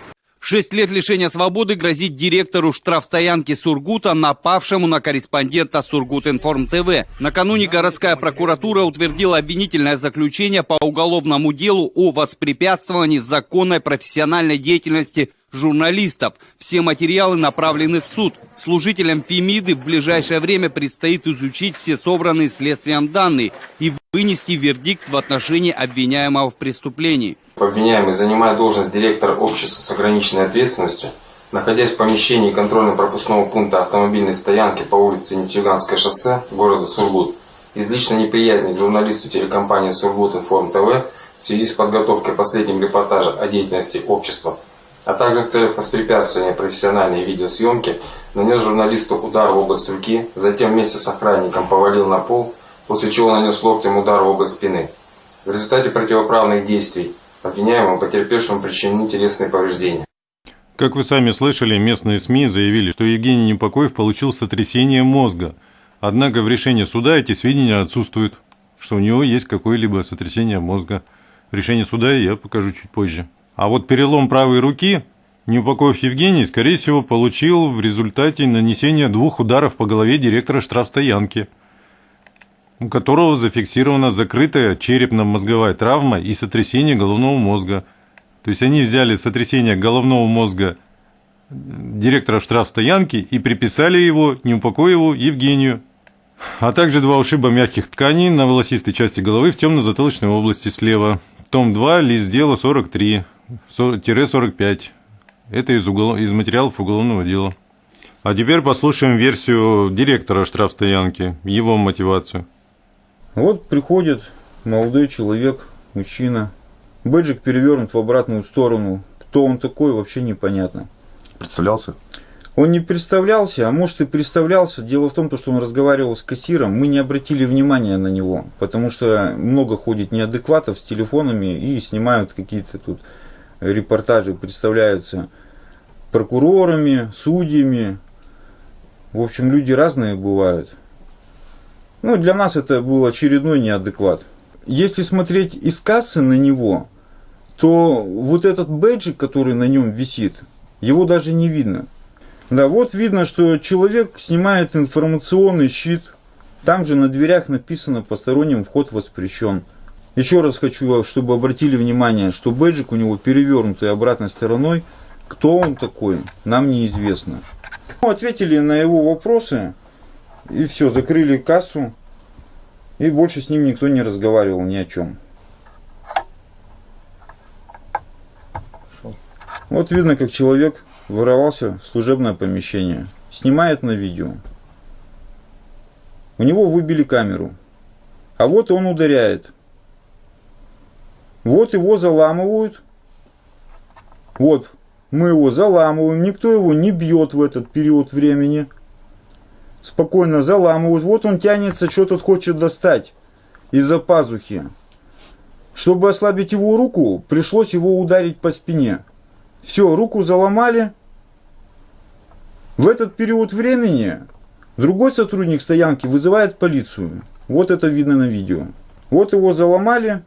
[SPEAKER 20] Шесть лет лишения свободы грозит директору штрафстоянки Сургута, напавшему на корреспондента Сургутинформ ТВ. Накануне городская прокуратура утвердила обвинительное заключение по уголовному делу о воспрепятствовании законной профессиональной деятельности журналистов. Все материалы направлены в суд. Служителям Фемиды в ближайшее время предстоит изучить все собранные следствием данные и вынести вердикт в отношении обвиняемого в преступлении.
[SPEAKER 21] Обвиняемый, занимая должность директора общества с ограниченной ответственностью, находясь в помещении контрольно-пропускного пункта автомобильной стоянки по улице Нефтьюганское шоссе города Сургут, из личной неприязни к журналисту телекомпании Сургут Информ ТВ в связи с подготовкой последнего репортажа о деятельности общества, а также в целях воспрепятствования профессиональной видеосъемки, нанес журналисту удар в область руки, затем вместе с охранником повалил на пол, после чего нанес локтем удар в область спины. В результате противоправных действий обвиняемому потерпевшему причинены телесные повреждения.
[SPEAKER 1] Как вы сами слышали, местные СМИ заявили, что Евгений Непокоев получил сотрясение мозга. Однако в решении суда эти сведения отсутствуют, что у него есть какое-либо сотрясение мозга. Решение суда я покажу чуть позже. А вот перелом правой руки Неупокоев Евгений, скорее всего, получил в результате нанесения двух ударов по голове директора штрафстоянки, у которого зафиксирована закрытая черепно-мозговая травма и сотрясение головного мозга. То есть они взяли сотрясение головного мозга директора штрафстоянки и приписали его Неупокоеву Евгению. А также два ушиба мягких тканей на волосистой части головы в темно-затылочной области слева. Том 2, лист дела 43-45. Это из, угол... из материалов уголовного дела. А теперь послушаем версию директора штрафстоянки, его мотивацию.
[SPEAKER 9] Вот приходит молодой человек, мужчина. Бэджик перевернут в обратную сторону. Кто он такой, вообще непонятно.
[SPEAKER 22] Представлялся?
[SPEAKER 9] Он не представлялся, а может и представлялся. Дело в том, что он разговаривал с кассиром. Мы не обратили внимания на него, потому что много ходит неадекватов с телефонами и снимают какие-то тут репортажи представляются прокурорами, судьями. В общем, люди разные бывают. Ну, для нас это был очередной неадекват. Если смотреть из кассы на него, то вот этот бэджик, который на нем висит, его даже не видно. Да, вот видно, что человек снимает информационный щит. Там же на дверях написано «Посторонним вход воспрещен». Еще раз хочу, чтобы обратили внимание, что бэджик у него перевернутый обратной стороной. Кто он такой, нам неизвестно. Ну, ответили на его вопросы и все, закрыли кассу. И больше с ним никто не разговаривал ни о чем. Вот видно, как человек ворвался в служебное помещение. Снимает на видео. У него выбили камеру. А вот он ударяет. Вот его заламывают. Вот, мы его заламываем. Никто его не бьет в этот период времени. Спокойно заламывают. Вот он тянется, что тут хочет достать из-за пазухи. Чтобы ослабить его руку, пришлось его ударить по спине. Все, руку заломали. В этот период времени другой сотрудник стоянки вызывает полицию. Вот это видно на видео. Вот его заломали.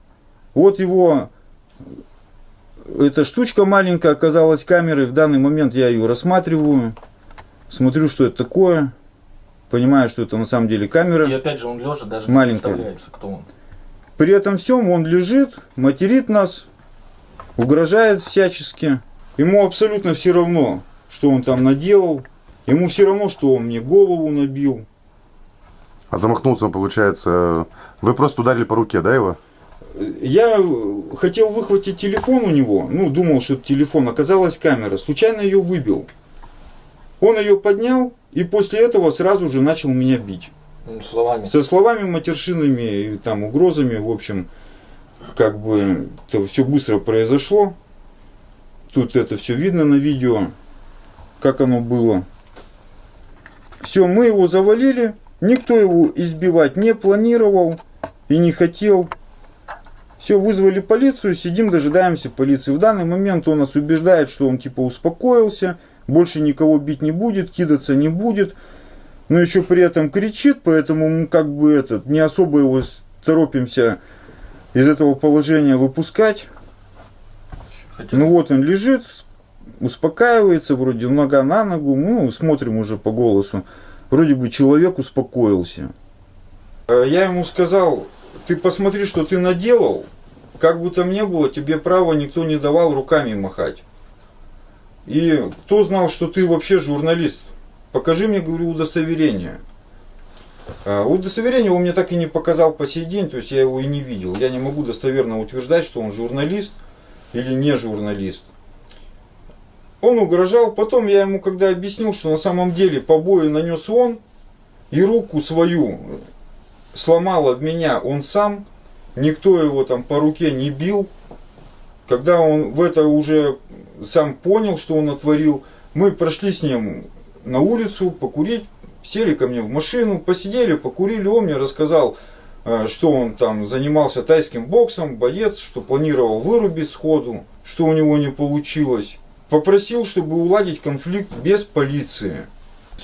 [SPEAKER 9] Вот его, эта штучка маленькая оказалась камерой. В данный момент я ее рассматриваю. Смотрю, что это такое. Понимаю, что это на самом деле камера.
[SPEAKER 23] И опять же он лежа даже
[SPEAKER 9] маленькая.
[SPEAKER 23] не представляется, кто он.
[SPEAKER 9] При этом всем он лежит, материт нас, угрожает всячески. Ему абсолютно все равно, что он там наделал. Ему все равно, что он мне голову набил.
[SPEAKER 24] А замахнулся он, получается... Вы просто ударили по руке, да, его?
[SPEAKER 9] Я хотел выхватить телефон у него, ну, думал, что это телефон, оказалась камера, случайно ее выбил. Он ее поднял и после этого сразу же начал меня бить.
[SPEAKER 23] Ну, словами.
[SPEAKER 9] Со словами матершинами и там угрозами, в общем, как бы это все быстро произошло. Тут это все видно на видео, как оно было. Все, мы его завалили, никто его избивать не планировал и не хотел. Все, вызвали полицию, сидим, дожидаемся полиции. В данный момент он нас убеждает, что он типа успокоился, больше никого бить не будет, кидаться не будет. Но еще при этом кричит, поэтому мы как бы этот, не особо его торопимся из этого положения выпускать. Ну вот он лежит, успокаивается, вроде нога на ногу, ну смотрим уже по голосу. Вроде бы человек успокоился. Я ему сказал, ты посмотри, что ты наделал, как бы там ни было, тебе права никто не давал руками махать. И кто знал, что ты вообще журналист? Покажи мне, говорю, удостоверение. А, удостоверение он мне так и не показал по сей день, то есть я его и не видел. Я не могу достоверно утверждать, что он журналист или не журналист. Он угрожал, потом я ему когда объяснил, что на самом деле побои нанес он, и руку свою сломал от меня он сам, никто его там по руке не бил. Когда он в это уже сам понял, что он натворил, мы прошли с ним на улицу покурить, сели ко мне в машину, посидели, покурили, он мне рассказал, э, что он там занимался тайским боксом, боец, что планировал вырубить сходу, что у него не получилось. Попросил, чтобы уладить конфликт без полиции.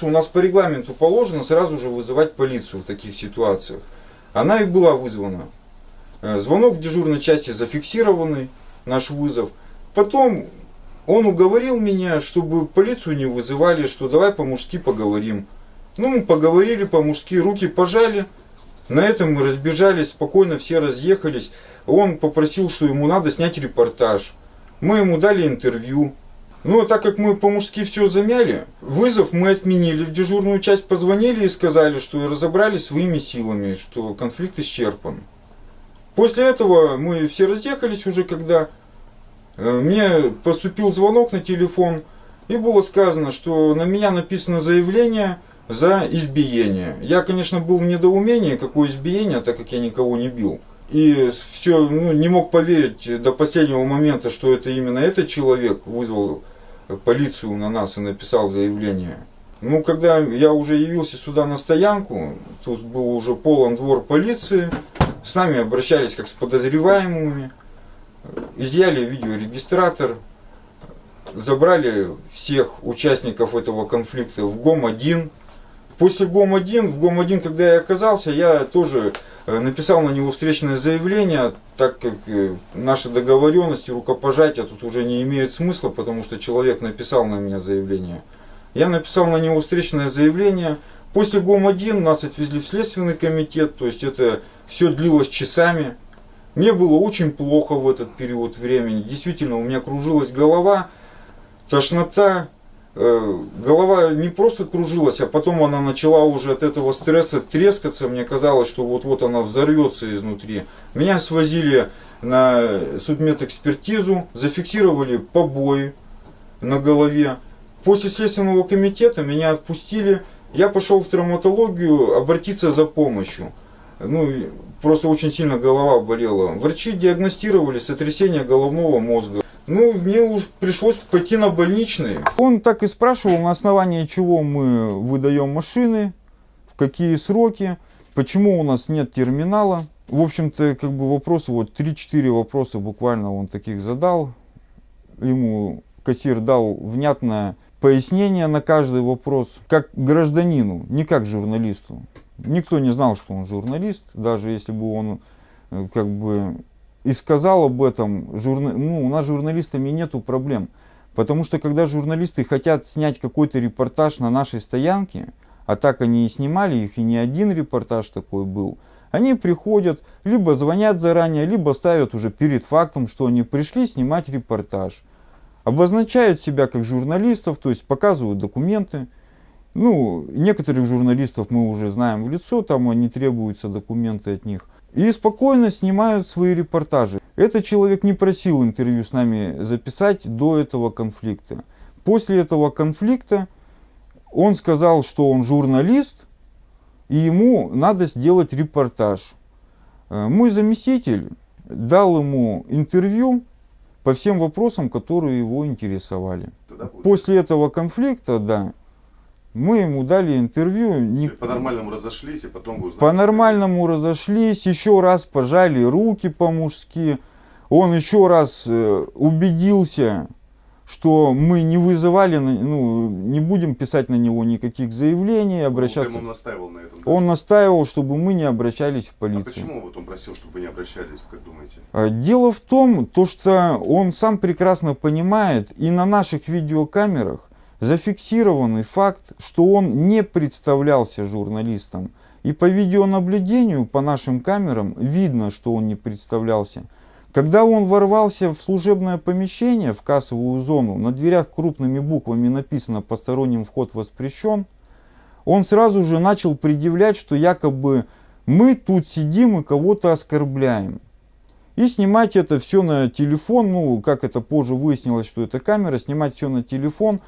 [SPEAKER 9] У нас по регламенту положено сразу же вызывать полицию в таких ситуациях. Она и была вызвана. Э, звонок в дежурной части зафиксированный, наш вызов. Потом он уговорил меня, чтобы полицию не вызывали, что давай по-мужски поговорим. Ну, мы поговорили по-мужски, руки пожали. На этом мы разбежались, спокойно все разъехались. Он попросил, что ему надо снять репортаж. Мы ему дали интервью. А так как мы по-мужски все замяли, вызов мы отменили, в дежурную часть позвонили и сказали, что разобрались своими силами, что конфликт исчерпан. После этого мы все разъехались уже, когда э, мне поступил звонок на телефон, и было сказано, что на меня написано заявление за избиение. Я, конечно, был в недоумении, какое избиение, так как я никого не бил. И все, ну, не мог поверить до последнего момента, что это именно этот человек вызвал полицию на нас и написал заявление. Ну, когда я уже явился сюда на стоянку, тут был уже полон двор полиции, с нами обращались как с подозреваемыми. изъяли видеорегистратор, забрали всех участников этого конфликта в ГОМ-1. После ГОМ-1, в ГОМ-1, когда я оказался, я тоже э, написал на него встречное заявление, так как э, наши договоренности, рукопожатия тут уже не имеют смысла, потому что человек написал на меня заявление. Я написал на него встречное заявление. После ГОМ-1 нас отвезли в Следственный комитет, то есть это все длилось часами. Мне было очень плохо в этот период времени. Действительно, у меня кружилась голова, тошнота, э, голова не просто кружилась, а потом она начала уже от этого стресса трескаться. Мне казалось, что вот-вот она взорвется изнутри. Меня свозили на судмедэкспертизу, зафиксировали побои на голове. После следственного комитета меня отпустили. Я пошел в травматологию обратиться за помощью. Ну, просто очень сильно голова болела. Врачи диагностировали сотрясение головного мозга. Ну, мне уж пришлось пойти на больничный. Он так и спрашивал, на основании чего мы выдаем машины, в какие сроки, почему у нас нет терминала. В общем-то, как бы вопросы, вот 3-4 вопроса буквально он таких задал. Ему кассир дал внятное пояснение на каждый вопрос, как гражданину, не как журналисту. Никто не знал, что он журналист, даже если бы он э, как бы и сказал об этом, журна... ну, у нас с журналистами нету проблем. Потому что когда журналисты хотят снять какой-то репортаж на нашей стоянке, а так они и снимали их, и не один репортаж такой был, они приходят, либо звонят заранее, либо ставят уже перед фактом, что они пришли снимать репортаж. Обозначают себя как журналистов, то есть показывают документы. Ну, некоторых журналистов мы уже знаем в лицо, там не требуются документы от них. И спокойно снимают свои репортажи. Этот человек не просил интервью с нами записать до этого конфликта. После этого конфликта он сказал, что он журналист, и ему надо сделать репортаж. Э, мой заместитель дал ему интервью по всем вопросам, которые его интересовали. После этого конфликта, да, мы ему дали интервью.
[SPEAKER 24] По-нормальному разошлись, и потом вы
[SPEAKER 9] По-нормальному разошлись, еще раз пожали руки по-мужски. Он еще раз э, убедился, что мы не вызывали, ну, не будем писать на него никаких заявлений, обращаться.
[SPEAKER 24] Он настаивал на этом. Да?
[SPEAKER 9] Он настаивал, чтобы мы не обращались в полицию.
[SPEAKER 24] А почему вот он просил, чтобы вы не обращались, как думаете?
[SPEAKER 9] А, дело в том, то, что он сам прекрасно понимает, и на наших видеокамерах зафиксированный факт, что он не представлялся журналистом. И по видеонаблюдению, по нашим камерам, видно, что он не представлялся. Когда он ворвался в служебное помещение, в кассовую зону, на дверях крупными буквами написано «Посторонним вход воспрещен», он сразу же начал предъявлять, что якобы мы тут сидим и кого-то оскорбляем. И снимать это все на телефон, ну, как это позже выяснилось, что это камера, снимать все на телефон.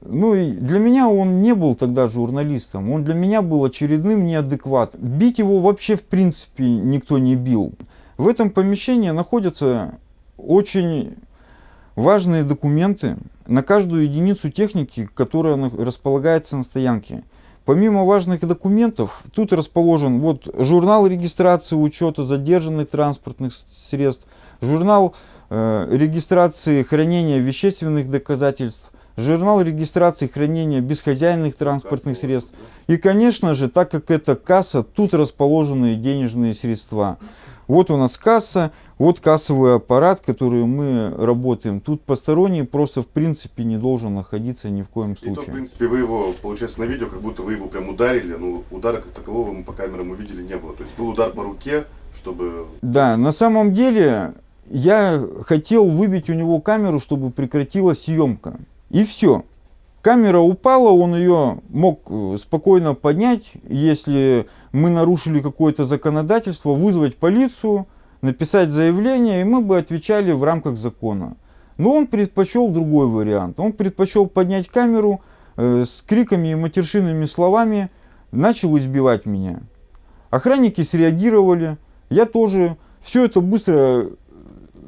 [SPEAKER 9] Ну, и для меня он не был тогда журналистом, он для меня был очередным неадекватом. Бить его вообще в принципе никто не бил. В этом помещении находятся очень важные документы на каждую единицу техники, которая располагается на стоянке. Помимо важных документов, тут расположен вот журнал регистрации учета задержанных транспортных средств, журнал э, регистрации хранения вещественных доказательств, журнал регистрации хранения бесхозяйных транспортных средств. И, конечно же, так как это касса, тут расположены денежные средства. Вот у нас касса, вот кассовый аппарат, который мы работаем. Тут посторонний просто в принципе не должен находиться ни в коем случае. И то,
[SPEAKER 24] в принципе, вы его, получается, на видео, как будто вы его прям ударили, но удара как такового мы по камерам увидели не было. То есть был удар по руке, чтобы...
[SPEAKER 9] Да, на самом деле я хотел выбить у него камеру, чтобы прекратилась съемка. И все. Камера упала, он ее мог э, спокойно поднять, если мы нарушили какое-то законодательство, вызвать полицию, написать заявление, и мы бы отвечали в рамках закона. Но он предпочел другой вариант. Он предпочел поднять камеру э, с криками и матершинными словами, начал избивать меня. Охранники среагировали, я тоже. Все это быстро э,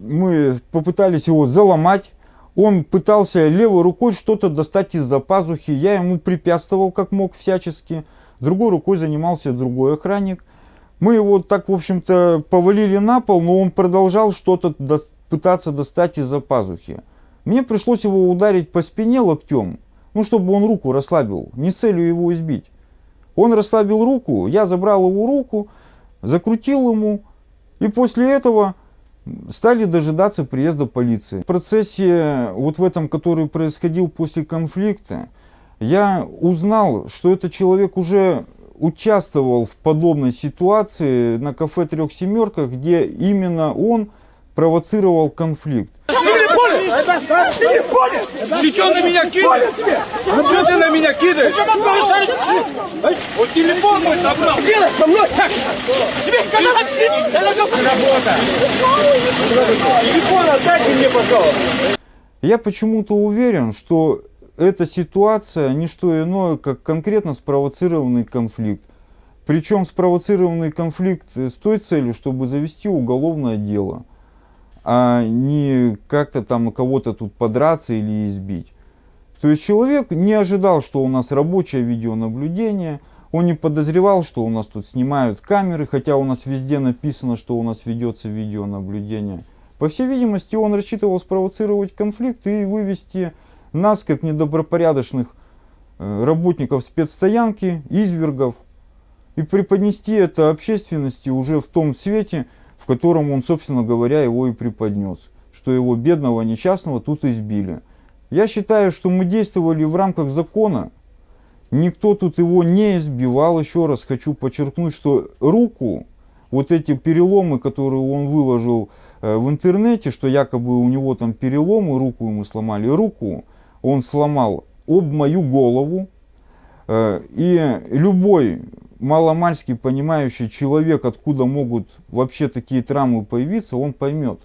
[SPEAKER 9] мы попытались его заломать, он пытался левой рукой что-то достать из-за пазухи. Я ему препятствовал как мог всячески. Другой рукой занимался другой охранник. Мы его так, в общем-то, повалили на пол, но он продолжал что-то до- пытаться достать из-за пазухи. Мне пришлось его ударить по спине локтем, ну, чтобы он руку расслабил, не с целью его избить. Он расслабил руку, я забрал его руку, закрутил ему, и после этого стали дожидаться приезда полиции. В процессе, вот в этом, который происходил после конфликта, я узнал, что этот человек уже участвовал в подобной ситуации на кафе «Трех семерках», где именно он провоцировал конфликт.
[SPEAKER 25] Ты что на меня кидаешь? Что ты на меня кидаешь? Вот телефон мой забрал. Делай со мной так. Тебе сказали, Работа. Телефон отдайте мне, пожалуйста.
[SPEAKER 9] Я почему-то уверен, что эта ситуация не что иное, как конкретно спровоцированный конфликт. Причем спровоцированный конфликт с той целью, чтобы завести уголовное дело, а не как-то там кого-то тут подраться или избить. То есть человек не ожидал, что у нас рабочее видеонаблюдение, он не подозревал, что у нас тут снимают камеры, хотя у нас везде написано, что у нас ведется видеонаблюдение. По всей видимости, он рассчитывал спровоцировать конфликт и вывести нас, как недобропорядочных э, работников спецстоянки, извергов, и преподнести это общественности уже в том свете, котором он, собственно говоря, его и преподнес, что его бедного несчастного тут избили. Я считаю, что мы действовали в рамках закона, никто тут его не избивал, еще раз хочу подчеркнуть, что руку, вот эти переломы, которые он выложил э, в интернете, что якобы у него там переломы, руку ему сломали, руку он сломал об мою голову, Э, И любой маломальски понимающий человек, откуда могут вообще такие травмы появиться, он поймет,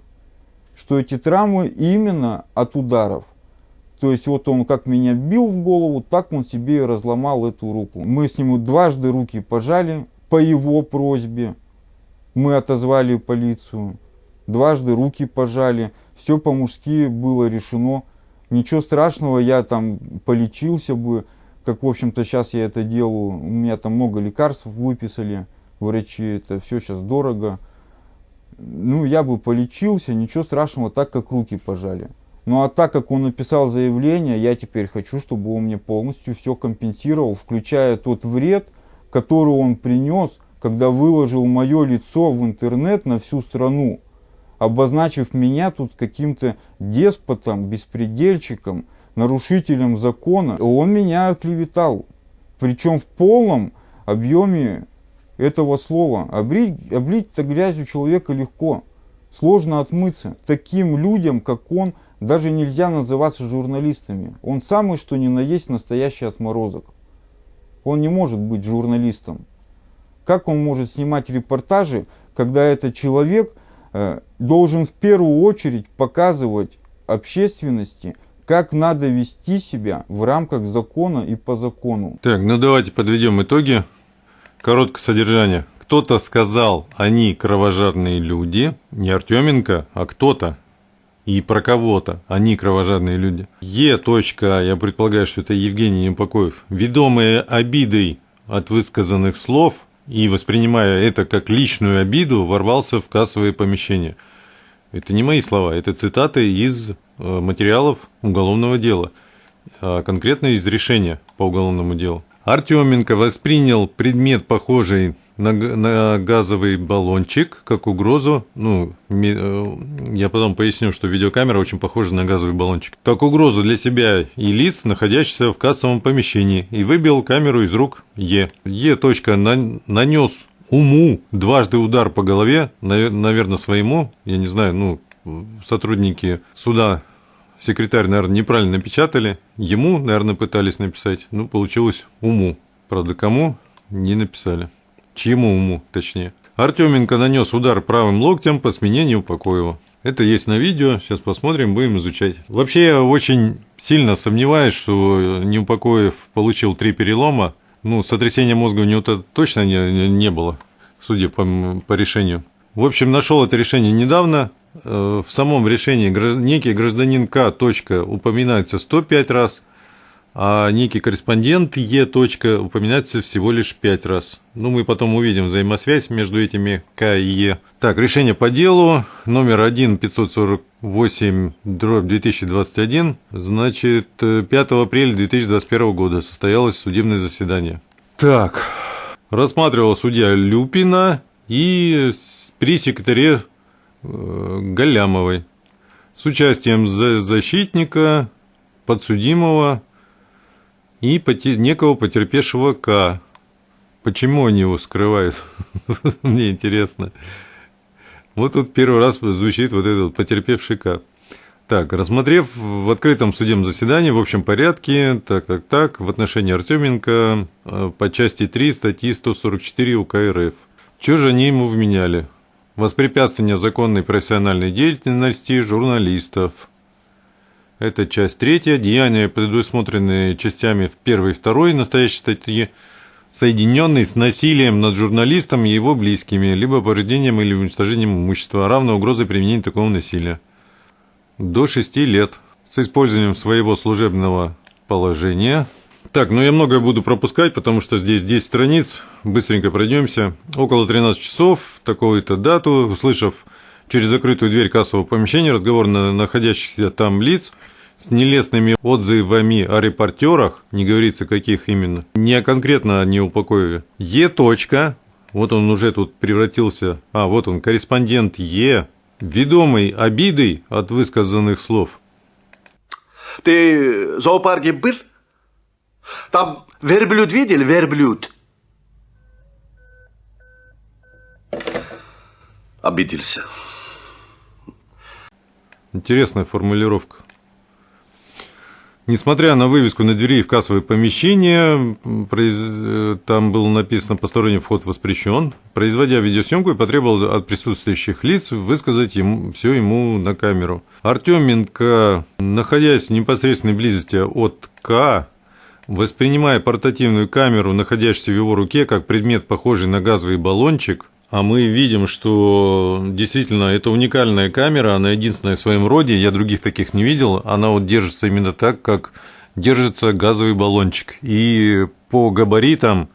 [SPEAKER 9] что эти травмы именно от ударов. То есть вот он как меня бил в голову, так он себе и разломал эту руку. Мы с ним дважды руки пожали по его просьбе. Мы отозвали полицию. Дважды руки пожали. Все по-мужски было решено. Ничего страшного, я там полечился бы, как, в общем-то, сейчас я это делаю. У меня там много лекарств выписали врачи, это все сейчас дорого. Ну, я бы полечился, ничего страшного, так как руки пожали. Ну, а так как он написал заявление, я теперь хочу, чтобы он мне полностью все компенсировал, включая тот вред, который он принес, когда выложил мое лицо в интернет на всю страну, обозначив меня тут каким-то деспотом, беспредельщиком, нарушителем закона. Он меня оклеветал, причем в полном объеме этого слова. Облить, облить-то грязью человека легко, сложно отмыться. Таким людям, как он, даже нельзя называться журналистами. Он самый, что ни на есть, настоящий отморозок. Он не может быть журналистом. Как он может снимать репортажи, когда этот человек э, должен в первую очередь показывать общественности, как надо вести себя в рамках закона и по закону.
[SPEAKER 1] Так, ну давайте подведем итоги. Короткое содержание. Кто-то сказал, они кровожадные люди, не Артеменко, а кто-то. И про кого-то, они кровожадные люди. Е. Я предполагаю, что это Евгений Непокоев, ведомые обидой от высказанных слов и воспринимая это как личную обиду, ворвался в кассовые помещения. Это не мои слова, это цитаты из материалов уголовного дела, а конкретно из решения по уголовному делу. Артеменко воспринял предмет, похожий на, на газовый баллончик, как угрозу. Ну, я потом поясню, что видеокамера очень похожа на газовый баллончик. Как угрозу для себя и лиц, находящихся в кассовом помещении, и выбил камеру из рук Е. Е. Точка нанес уму дважды удар по голове, наверное, своему, я не знаю, ну, сотрудники суда, секретарь, наверное, неправильно напечатали, ему, наверное, пытались написать, ну, получилось уму. Правда, кому не написали. Чьему уму, точнее. Артеменко нанес удар правым локтем по спине Неупокоева. Это есть на видео, сейчас посмотрим, будем изучать. Вообще, я очень сильно сомневаюсь, что Неупокоев получил три перелома. Ну, сотрясения мозга у него -то точно не, не было, судя по, по решению. В общем, нашел это решение недавно. В самом решении некий гражданин К. Упоминается 105 раз. А некий корреспондент Е. Точка упоминается всего лишь пять раз. Ну, мы потом увидим взаимосвязь между этими К и Е. Так, решение по делу номер 1 548 дробь 2021, значит, 5 апреля 2021 года состоялось судебное заседание. Так, рассматривал судья Люпина и при секретаре э, Галямовой с участием защитника, подсудимого и некого потерпевшего К. Почему они его скрывают? Мне интересно. Вот тут первый раз звучит вот этот потерпевший К. Так, рассмотрев в открытом судебном заседании в общем порядке, так, так, так, в отношении Артеменко э, по части 3 статьи 144 УК РФ. Что же они ему вменяли? Воспрепятствование законной профессиональной деятельности журналистов – это часть третья. Деяния, предусмотренные частями первой и второй настоящей статьи, соединенные с насилием над журналистом и его близкими, либо повреждением или уничтожением имущества, равно угрозой применения такого насилия. До 6 лет с использованием своего служебного положения. Так, ну я многое буду пропускать, потому что здесь 10 страниц, быстренько пройдемся. Около 13 часов, такую-то дату, услышав через закрытую дверь кассового помещения разговор на находящихся там лиц с нелестными отзывами о репортерах, не говорится каких именно, не конкретно о неупокоеве. Е. Точка, вот он уже тут превратился, а вот он, корреспондент Е, ведомый обидой от высказанных слов.
[SPEAKER 26] Ты в зоопарке был? Там верблюд видел, верблюд? Обиделся.
[SPEAKER 1] Интересная формулировка. Несмотря на вывеску на двери в кассовое помещение, там было написано «посторонний вход воспрещен», производя видеосъемку и потребовал от присутствующих лиц высказать ему, все ему на камеру. Артеменко, находясь в непосредственной близости от К, воспринимая портативную камеру, находящуюся в его руке, как предмет, похожий на газовый баллончик, а мы видим, что действительно это уникальная камера, она единственная в своем роде, я других таких не видел, она вот держится именно так, как держится газовый баллончик. И по габаритам,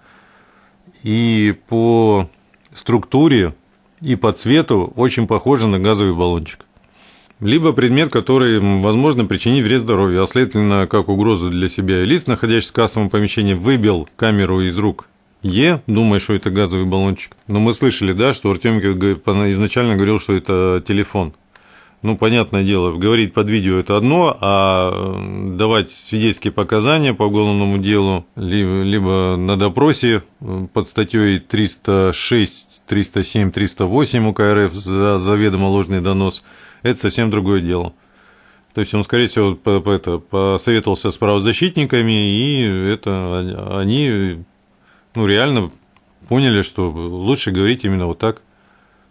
[SPEAKER 1] и по структуре, и по цвету очень похожа на газовый баллончик. Либо предмет, который, возможно, причинит вред здоровью, а следовательно, как угрозу для себя. Лист, находящийся в кассовом помещении, выбил камеру из рук Е, думая, что это газовый баллончик. Но мы слышали, да, что Артеменко изначально говорил, что это телефон. Ну, понятное дело, говорить под видео это одно, а давать свидетельские показания по уголовному делу, либо, либо на допросе под статьей 306, 307, 308 УК РФ за заведомо ложный донос, это совсем другое дело. То есть он, скорее всего, по, по, это, посоветовался с правозащитниками, и это они ну, реально поняли, что лучше говорить именно вот так,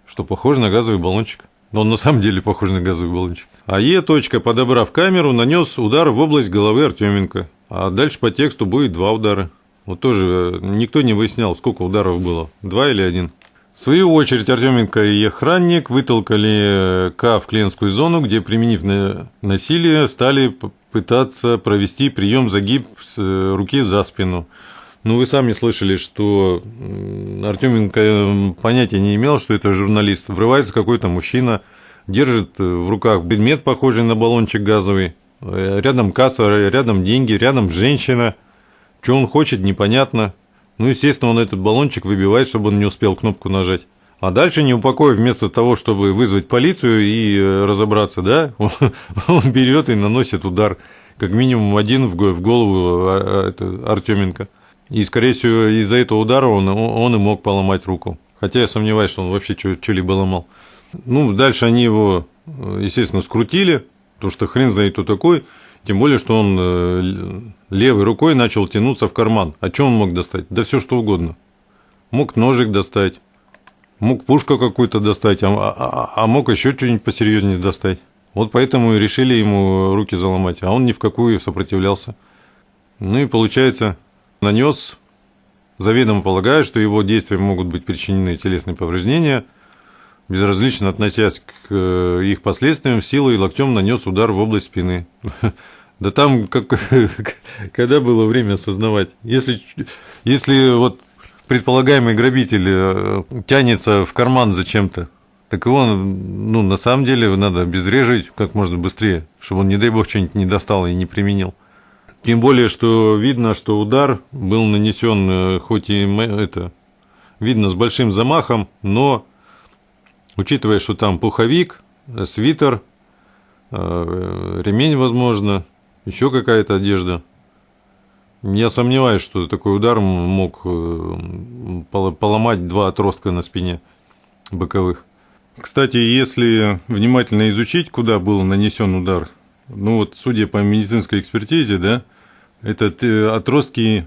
[SPEAKER 1] что похоже на газовый баллончик. Но он на самом деле похож на газовый баллончик. А Е. Точка, подобрав камеру, нанес удар в область головы Артеменко. А дальше по тексту будет два удара. Вот тоже э, никто не выяснял, сколько ударов было. Два или один. В свою очередь Артеменко и охранник вытолкали э, К в клиентскую зону, где, применив насилие, стали пытаться провести прием загиб с э, руки за спину. Ну, вы сами слышали, что Артеменко понятия не имел, что это журналист. Врывается какой-то мужчина, держит в руках предмет, похожий на баллончик газовый. Рядом касса, рядом деньги, рядом женщина. Что он хочет, непонятно. Ну, естественно, он этот баллончик выбивает, чтобы он не успел кнопку нажать. А дальше, не упокоив, вместо того, чтобы вызвать полицию и э, разобраться, да, он берет и наносит удар, как минимум один в голову а, а, Артеменко. И, скорее всего, из-за этого удара он, он и мог поломать руку. Хотя я сомневаюсь, что он вообще что-либо ломал. Ну, дальше они его, естественно, скрутили, потому что хрен знает, кто такой. Тем более, что он э, левой рукой начал тянуться в карман. А что он мог достать? Да все что угодно. Мог ножик достать, мог пушку какую-то достать, а, а, а, а мог еще что-нибудь посерьезнее достать. Вот поэтому и решили ему руки заломать, а он ни в какую сопротивлялся. Ну и получается, нанес, заведомо полагая, что его действиям могут быть причинены телесные повреждения, безразлично относясь к э, их последствиям, силой и локтем нанес удар в область спины. Да там, как, когда было время осознавать? Если, если вот предполагаемый грабитель э, тянется в карман зачем-то, так его, ну, на самом деле, надо обезвреживать как можно быстрее, чтобы он, не дай бог, что-нибудь не достал и не применил. Тем более, что видно, что удар был нанесен, э, хоть и это, видно, с большим замахом, но, учитывая, что там пуховик, э, свитер, ремень, возможно, еще какая-то одежда. Я сомневаюсь, что такой удар мог э, поломать два отростка на спине боковых. Кстати, если внимательно изучить, куда был нанесен удар, ну вот, судя по медицинской экспертизе, да, это отростки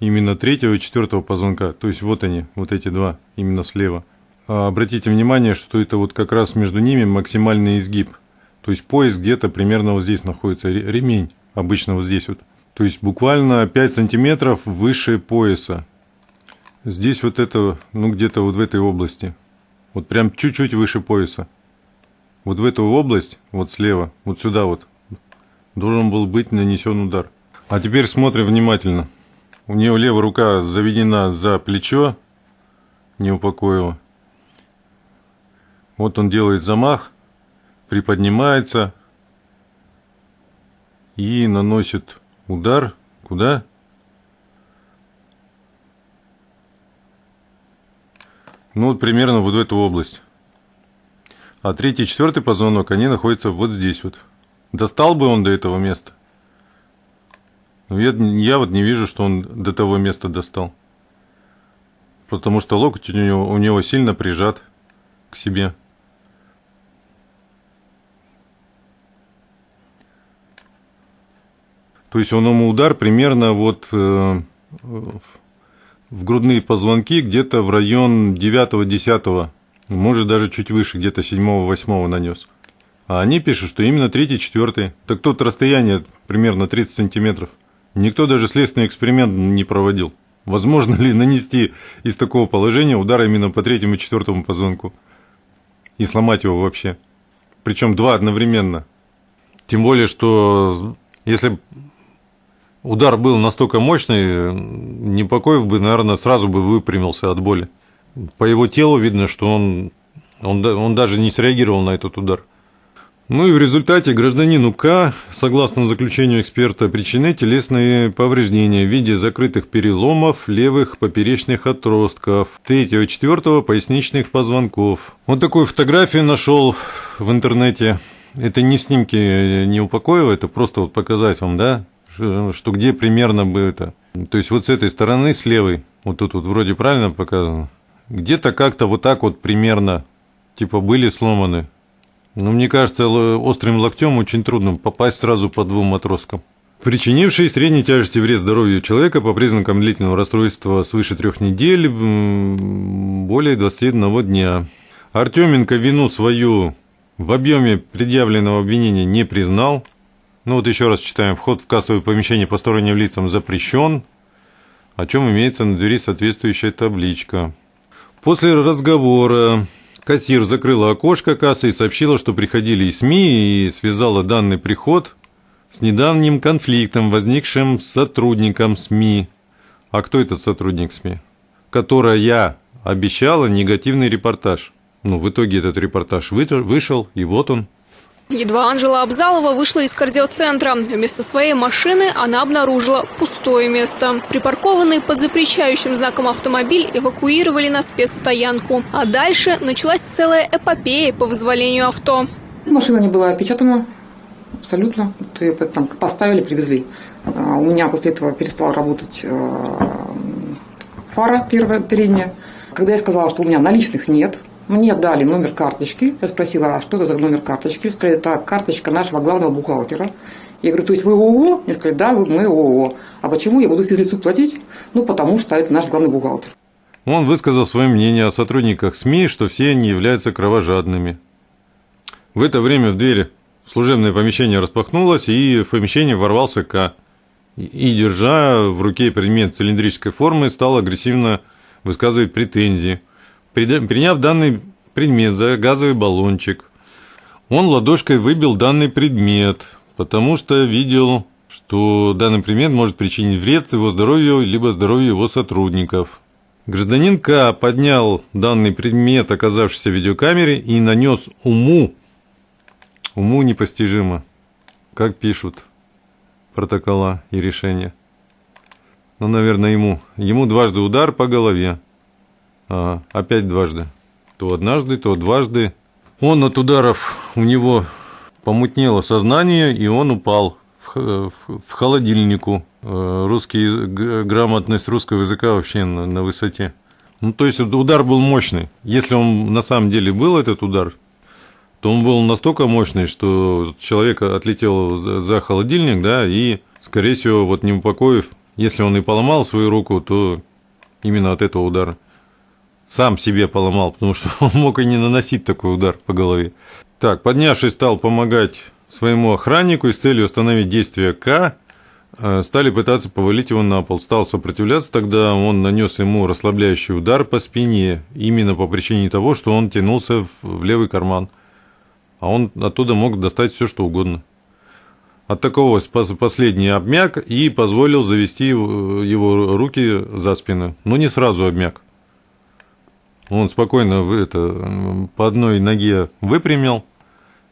[SPEAKER 1] именно третьего и четвертого позвонка. То есть вот они, вот эти два, именно слева. А обратите внимание, что это вот как раз между ними максимальный изгиб. То есть пояс где-то примерно вот здесь находится, ремень обычно вот здесь вот. То есть буквально 5 сантиметров выше пояса. Здесь вот это, ну где-то вот в этой области. Вот прям чуть-чуть выше пояса. Вот в эту область, вот слева, вот сюда вот, должен был быть нанесен удар. А теперь смотрим внимательно. У нее левая рука заведена за плечо, не упокоила. Вот он делает замах, приподнимается и наносит удар куда? Ну, вот примерно вот в эту область. А третий четвертый позвонок, они находятся вот здесь вот. Достал бы он до этого места? Но я, я вот не вижу, что он до того места достал. Потому что локоть у него, у него сильно прижат к себе. То есть он ему удар примерно вот э, в грудные позвонки где-то в район 9-10, может даже чуть выше, где-то 7-8 нанес. А они пишут, что именно 3-4. Так тут расстояние примерно 30 сантиметров. Никто даже следственный эксперимент не проводил. Возможно ли нанести из такого положения удар именно по третьему и четвертому позвонку и сломать его вообще? Причем два одновременно. Тем более, что если удар был настолько мощный, Непокоев бы, наверное, сразу бы выпрямился от боли. По его телу видно, что он, он, он даже не среагировал на этот удар. Ну и в результате гражданину К, согласно заключению эксперта, причинены телесные повреждения в виде закрытых переломов левых поперечных отростков, третьего и четвертого поясничных позвонков. Вот такую фотографию нашел в интернете. Это не снимки не упокоева, это просто вот показать вам, да, что где примерно бы это. То есть вот с этой стороны, с левой, вот тут вот вроде правильно показано, где-то как-то вот так вот примерно, типа были сломаны. Но мне кажется, острым локтем очень трудно попасть сразу по двум отросткам. Причинивший средней тяжести вред здоровью человека по признакам длительного расстройства свыше трех недель, более 21 дня. Артеменко вину свою в объеме предъявленного обвинения не признал, ну вот еще раз читаем. Вход в кассовое помещение посторонним лицам запрещен, о чем имеется на двери соответствующая табличка. После разговора кассир закрыла окошко кассы и сообщила, что приходили и СМИ, и связала данный приход с недавним конфликтом, возникшим с сотрудником СМИ. А кто этот сотрудник СМИ? Которая обещала негативный репортаж. Ну, в итоге этот репортаж вышел, и вот он –
[SPEAKER 17] Едва Анжела Абзалова вышла из кардиоцентра. Вместо своей машины она обнаружила пустое место. Припаркованный под запрещающим знаком автомобиль эвакуировали на спецстоянку. А дальше началась целая эпопея по вызволению авто.
[SPEAKER 18] Машина не была опечатана абсолютно. Ее там поставили, привезли. А, у меня после этого перестала работать э, фара первая, передняя. Когда я сказала, что у меня наличных нет, мне дали номер карточки. Я спросила, а что это за номер карточки? Сказали, это карточка нашего главного бухгалтера. Я говорю, то есть вы ООО? Мне сказали, да, мы ООО. А почему я буду физлицу платить? Ну, потому что это наш главный бухгалтер.
[SPEAKER 1] Он высказал свое мнение о сотрудниках СМИ, что все они являются кровожадными. В это время в двери служебное помещение распахнулось, и в помещение ворвался К. И, держа в руке предмет цилиндрической формы, стал агрессивно высказывать претензии – Приняв данный предмет за газовый баллончик, он ладошкой выбил данный предмет, потому что видел, что данный предмет может причинить вред его здоровью, либо здоровью его сотрудников. Гражданин К. поднял данный предмет, оказавшийся в видеокамере, и нанес уму, уму непостижимо, как пишут протокола и решения. Ну, наверное, ему. Ему дважды удар по голове. Ага, опять дважды. То однажды, то дважды. Он от ударов, у него помутнело сознание, и он упал в, в, в холодильнику. Э, русский, грамотность русского языка вообще на, на высоте. Ну, то есть удар был мощный. Если он на самом деле был этот удар, то он был настолько мощный, что человек отлетел за, за холодильник, да, и, скорее всего, вот не упокоив, если он и поломал свою руку, то именно от этого удара. Сам себе поломал, потому что он мог и не наносить такой удар по голове. Так, поднявшись, стал помогать своему охраннику и с целью остановить действие К, э, стали пытаться повалить его на пол. Стал сопротивляться, тогда он нанес ему расслабляющий удар по спине, именно по причине того, что он тянулся в левый карман. А он оттуда мог достать все, что угодно. От такого последний обмяк и позволил завести его руки за спину. Но не сразу обмяк. Он спокойно это, по одной ноге выпрямил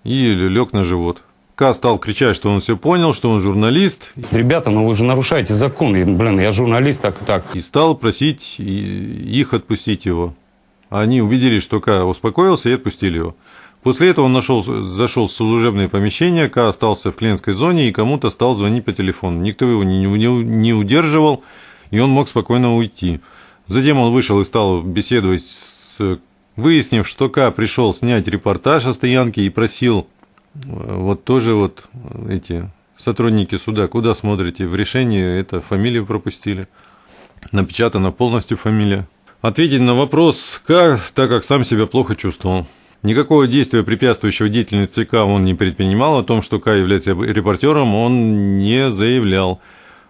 [SPEAKER 1] и лег на живот. К стал кричать, что он все понял, что он журналист.
[SPEAKER 3] Ребята, ну вы же нарушаете закон. И, блин, я журналист, так и так.
[SPEAKER 1] И стал просить их отпустить его. Они убедились, что К успокоился и отпустили его. После этого он нашел, зашел в служебное помещение, К остался в клиентской зоне и кому-то стал звонить по телефону. Никто его не, не, не удерживал, и он мог спокойно уйти. Затем он вышел и стал беседовать с... Выяснив, что К пришел снять репортаж о стоянке и просил э, вот тоже вот эти сотрудники суда, куда смотрите, в решении это фамилию пропустили. Напечатана полностью фамилия. Ответить на вопрос К, так как сам себя плохо чувствовал. Никакого действия, препятствующего деятельности ЦК, он не предпринимал. О том, что К является репортером, он не заявлял.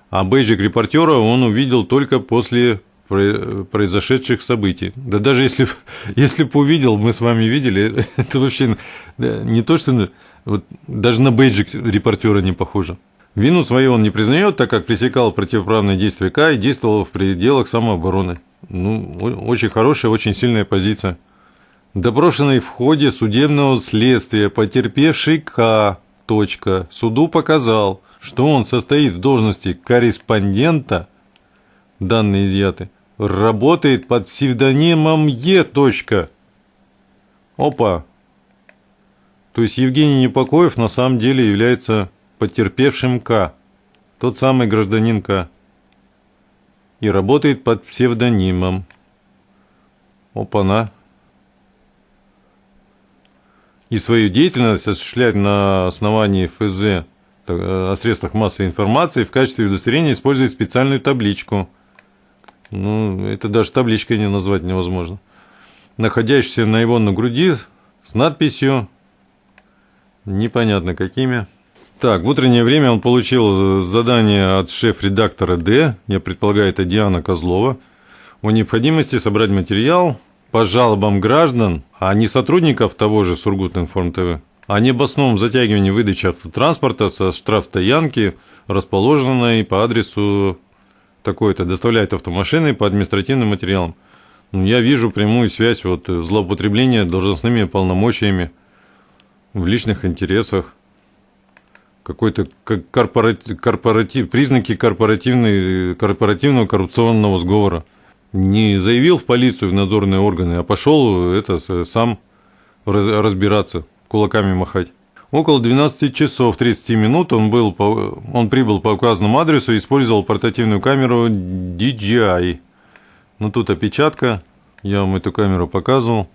[SPEAKER 1] А бейджик репортера он увидел только после произошедших событий. Да даже если, если бы увидел, мы с вами видели, это вообще не то, что вот, даже на бейджик репортера не похоже. Вину свою он не признает, так как пресекал противоправные действия К и действовал в пределах самообороны. Ну, очень хорошая, очень сильная позиция. Допрошенный в ходе судебного следствия потерпевший К. Точка, суду показал, что он состоит в должности корреспондента, данные изъяты, работает под псевдонимом Е. Опа! То есть Евгений Непокоев на самом деле является потерпевшим К, тот самый гражданин К, и работает под псевдонимом. Опа-на! и свою деятельность осуществлять на основании ФЗ о средствах массовой информации в качестве удостоверения используя специальную табличку. Ну, это даже табличкой не назвать невозможно. Находящийся на его на груди с надписью непонятно какими. Так, в утреннее время он получил задание от шеф-редактора Д, я предполагаю, это Диана Козлова, о необходимости собрать материал по жалобам граждан, а не сотрудников того же Сургут-Информ ТВ, о необоснованном затягивании выдачи автотранспорта со штрафстоянки, расположенной по адресу такой-то, доставляет автомашины по административным материалам. Ну, я вижу прямую связь вот, злоупотребления должностными полномочиями в личных интересах, какой-то корпоратив, корпоратив, признаки корпоративного коррупционного сговора – не заявил в полицию, в надзорные органы, а пошел это сам разбираться, кулаками махать. Около 12 часов 30 минут он, был по, он прибыл по указанному адресу и использовал портативную камеру DJI. Ну, тут опечатка, я вам эту камеру показывал.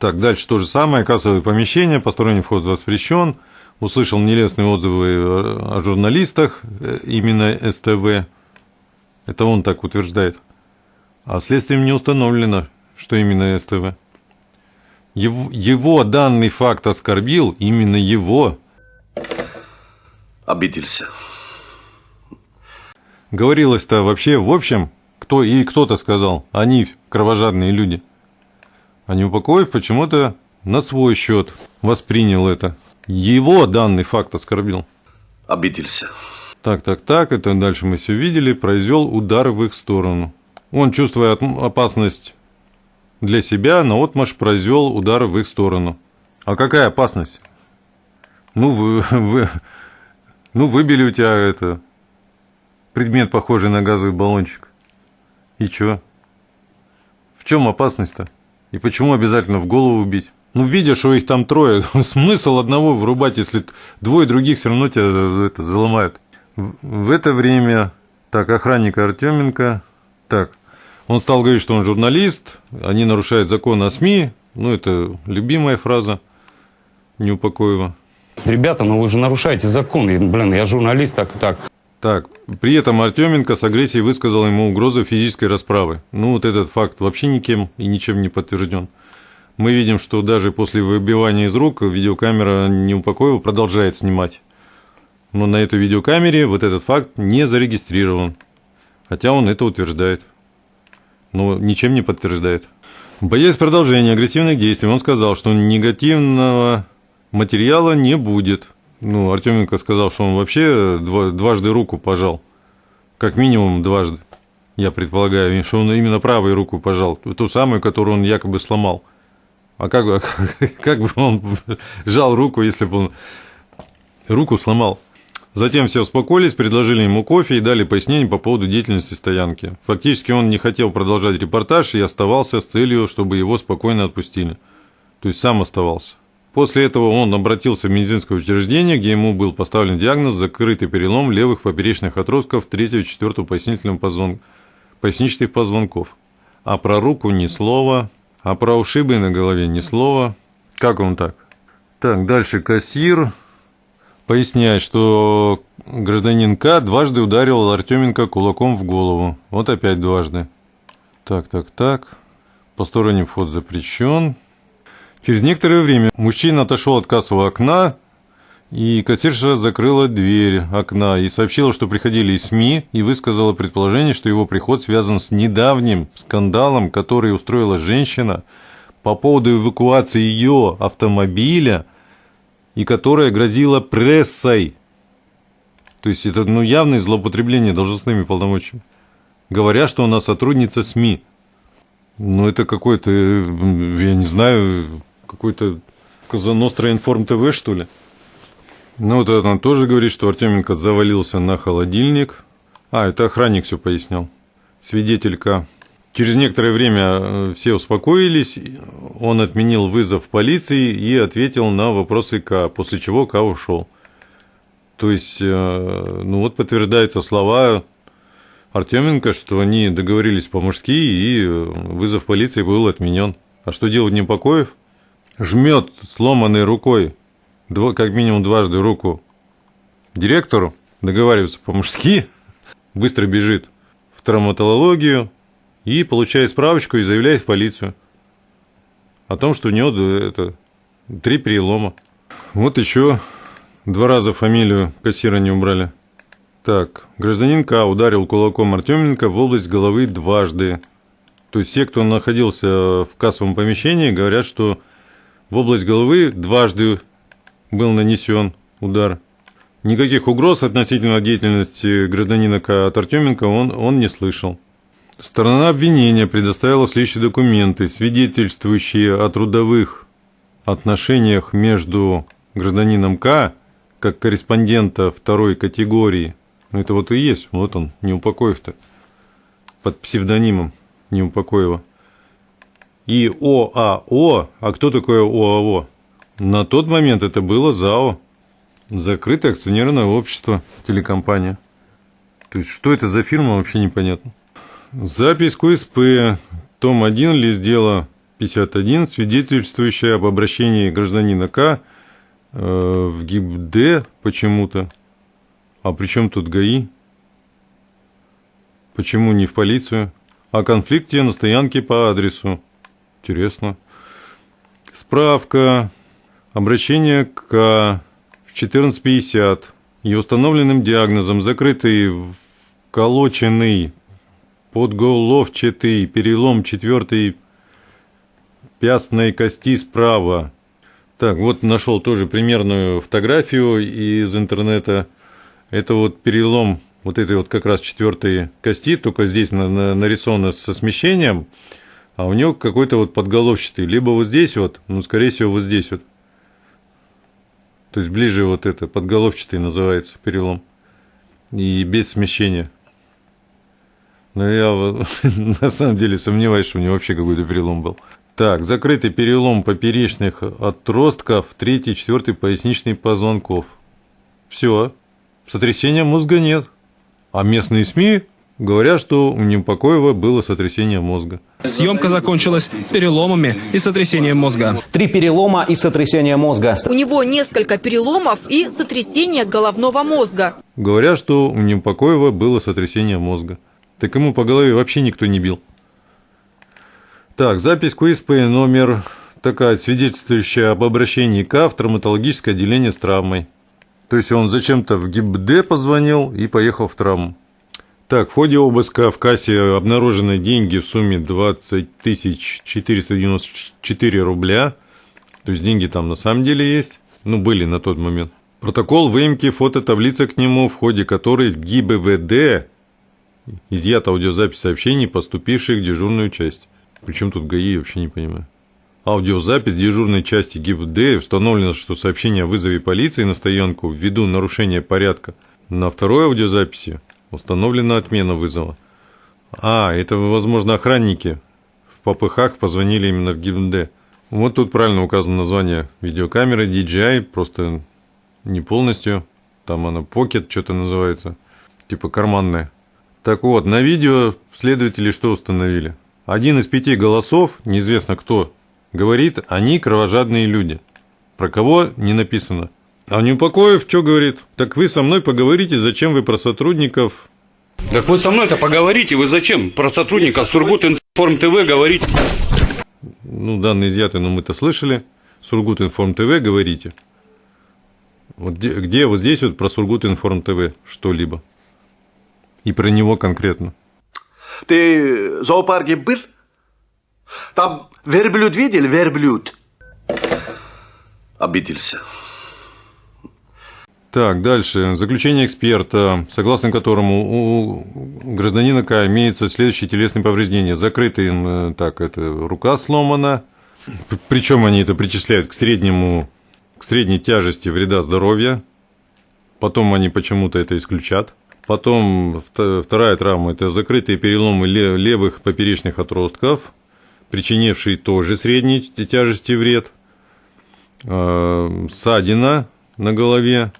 [SPEAKER 1] Так, дальше то же самое, кассовое помещение, посторонний вход воспрещен. Услышал нелестные отзывы о журналистах, э, именно СТВ. Это он так утверждает. А следствием не установлено, что именно СТВ. Его, его данный факт оскорбил, именно его.
[SPEAKER 26] Обиделся.
[SPEAKER 1] Говорилось-то вообще, в общем, кто и кто-то сказал, они кровожадные люди. А Неупокоев почему-то на свой счет воспринял это. Его данный факт оскорбил.
[SPEAKER 26] обиделся.
[SPEAKER 1] Так, так, так, это дальше мы все видели, произвел удар в их сторону. Он, чувствуя опасность для себя, на отмаш произвел удар в их сторону. А какая опасность? Ну, вы, вы, ну, выбили у тебя это предмет, похожий на газовый баллончик. И чё? В чем опасность-то? И почему обязательно в голову бить? Ну, видя, что их там трое, смысл одного врубать, если двое других все равно тебя это, заломают. В это время, так, охранник Артеменко, так, он стал говорить, что он журналист, они нарушают закон о СМИ, ну, это любимая фраза Неупокоева.
[SPEAKER 3] Ребята, ну вы же нарушаете закон, блин, я журналист, так и так.
[SPEAKER 1] Так, при этом Артеменко с агрессией высказал ему угрозу физической расправы. Ну, вот этот факт вообще никем и ничем не подтвержден. Мы видим, что даже после выбивания из рук видеокамера Неупокоева продолжает снимать. Но на этой видеокамере вот этот факт не зарегистрирован. Хотя он это утверждает. Но ничем не подтверждает. Боясь продолжения агрессивных действий, он сказал, что негативного материала не будет. Ну, Артеменко сказал, что он вообще дважды руку пожал. Как минимум дважды. Я предполагаю, что он именно правой руку пожал. Ту самую, которую он якобы сломал. А как, как бы он сжал руку, если бы он руку сломал? Затем все успокоились, предложили ему кофе и дали пояснение по поводу деятельности стоянки. Фактически он не хотел продолжать репортаж и оставался с целью, чтобы его спокойно отпустили. То есть сам оставался. После этого он обратился в медицинское учреждение, где ему был поставлен диагноз закрытый перелом левых поперечных отростков 3-4 пояснительных позвон... поясничных позвонков. А про руку ни слова, а про ушибы на голове ни слова. Как он так? Так, дальше кассир поясняет, что гражданин К дважды ударил Артеменко кулаком в голову. Вот опять дважды. Так, так, так. Посторонний вход запрещен. Через некоторое время мужчина отошел от кассового окна, и кассирша закрыла дверь окна и сообщила, что приходили СМИ, и высказала предположение, что его приход связан с недавним скандалом, который устроила женщина по поводу эвакуации ее автомобиля, и которая грозила прессой. То есть это ну, явное злоупотребление должностными полномочиями. Говоря, что она сотрудница СМИ. Ну, это какой-то, я не знаю, какой-то Казаностра Информ ТВ, что ли? Ну, вот она тоже говорит, что Артеменко завалился на холодильник. А, это охранник все пояснял. Свидетелька. Через некоторое время э, все успокоились, он отменил вызов полиции и ответил на вопросы К, после чего К ушел. То есть, э, ну вот подтверждаются слова Артеменко, что они договорились по-мужски, и вызов полиции был отменен. А что делать Непокоев? жмет сломанной рукой, как минимум дважды руку директору, договаривается по-мужски, быстро бежит в травматологию и получает справочку и заявляет в полицию о том, что у него это, три перелома. Вот еще два раза фамилию кассира не убрали. Так, гражданин К ударил кулаком Артеменко в область головы дважды. То есть все, кто находился в кассовом помещении, говорят, что в область головы дважды был нанесен удар. Никаких угроз относительно деятельности гражданина К. от Артеменко он, он не слышал. Сторона обвинения предоставила следующие документы, свидетельствующие о трудовых отношениях между гражданином К, как корреспондента второй категории. Ну, это вот и есть, вот он, Неупокоев-то, под псевдонимом Неупокоева и ОАО. А кто такое ОАО? На тот момент это было ЗАО. Закрытое акционерное общество, телекомпания. То есть, что это за фирма, вообще непонятно. Запись КСП, том 1, лист дела 51, свидетельствующая об обращении гражданина К э, в ГИБД почему-то. А при чем тут ГАИ? Почему не в полицию? О конфликте на стоянке по адресу Интересно. Справка. Обращение к 1450 и установленным диагнозом закрытый вколоченный подголовчатый перелом четвертой пястной кости справа. Так, вот нашел тоже примерную фотографию из интернета. Это вот перелом вот этой вот как раз четвертой кости, только здесь на, на, нарисовано со смещением, а у него какой-то вот подголовчатый, либо вот здесь вот, ну, скорее всего, вот здесь вот. То есть ближе вот это, подголовчатый называется перелом. И без смещения. Но я на самом деле сомневаюсь, что у него вообще какой-то перелом был. Так, закрытый перелом поперечных отростков, третий, четвертый поясничный позвонков. Все. Сотрясения мозга нет. А местные СМИ говорят, что у Непокоева было сотрясение мозга.
[SPEAKER 27] Съемка закончилась переломами и сотрясением мозга.
[SPEAKER 28] Три перелома и сотрясение мозга.
[SPEAKER 6] У него несколько переломов и сотрясение головного мозга.
[SPEAKER 1] Говорят, что у Непокоева было сотрясение мозга. Так ему по голове вообще никто не бил. Так, запись КУСП номер такая, свидетельствующая об обращении К в травматологическое отделение с травмой. То есть он зачем-то в ГИБД позвонил и поехал в травму. Так, в ходе обыска в кассе обнаружены деньги в сумме 20 494 рубля. То есть деньги там на самом деле есть. Ну, были на тот момент. Протокол выемки фототаблица к нему, в ходе которой в ГИБВД изъята аудиозапись сообщений, поступивших в дежурную часть. Причем тут ГАИ, я вообще не понимаю. Аудиозапись дежурной части ГИБД установлено, что сообщение о вызове полиции на стоянку ввиду нарушения порядка. На второй аудиозаписи установлена отмена вызова. А, это, возможно, охранники в попыхах позвонили именно в ГИБД. Вот тут правильно указано название видеокамеры DJI, просто не полностью. Там она Pocket что-то называется, типа карманная. Так вот, на видео следователи что установили? Один из пяти голосов, неизвестно кто, говорит, они кровожадные люди. Про кого не написано. А Неупокоев что говорит? Так вы со мной поговорите, зачем вы про сотрудников...
[SPEAKER 3] Так вы со мной-то поговорите, вы зачем про сотрудников Сургут Информ ТВ говорите?
[SPEAKER 1] Ну, данные изъяты, но мы-то слышали. Сургут Информ ТВ говорите. Вот где, где вот здесь вот про Сургут Информ ТВ что-либо? И про него конкретно.
[SPEAKER 26] Ты в зоопарке был? Там верблюд видел? Верблюд. Обиделся.
[SPEAKER 1] Так, дальше. Заключение эксперта, согласно которому у гражданина К имеются следующие телесные повреждения. Закрытый, так, это рука сломана. Причем они это причисляют к среднему, к средней тяжести вреда здоровья. Потом они почему-то это исключат. Потом вторая травма – это закрытые переломы левых поперечных отростков, причинившие тоже средней тяжести вред. Ссадина на голове,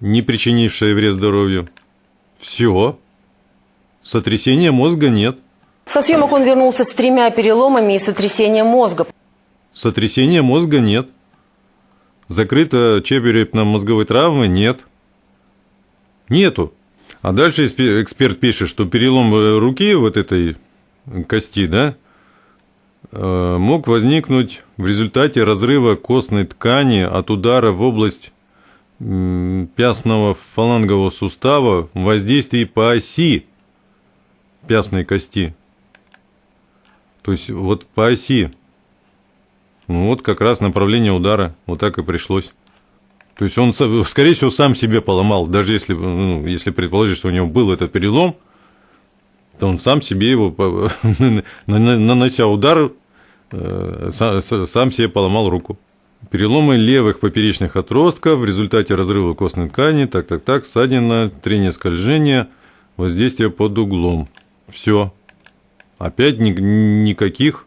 [SPEAKER 1] не причинившая вред здоровью. Все. Сотрясения мозга нет.
[SPEAKER 15] Со съемок он вернулся с тремя переломами и сотрясением мозга.
[SPEAKER 1] Сотрясения мозга нет. Закрыто черепно-мозговой травмы нет. Нету. А дальше эксперт пишет, что перелом руки вот этой кости, да, мог возникнуть в результате разрыва костной ткани от удара в область пястного фалангового сустава в воздействии по оси пястной кости. То есть вот по оси. Ну, вот как раз направление удара. Вот так и пришлось. То есть он, скорее всего, сам себе поломал. Даже если, ну, если предположить, что у него был этот перелом, то он сам себе его, нанося удар, э, сам себе поломал руку. Переломы левых поперечных отростков в результате разрыва костной ткани, так, так, так, ссадина, трение скольжения, воздействие под углом. Все. Опять ни, никаких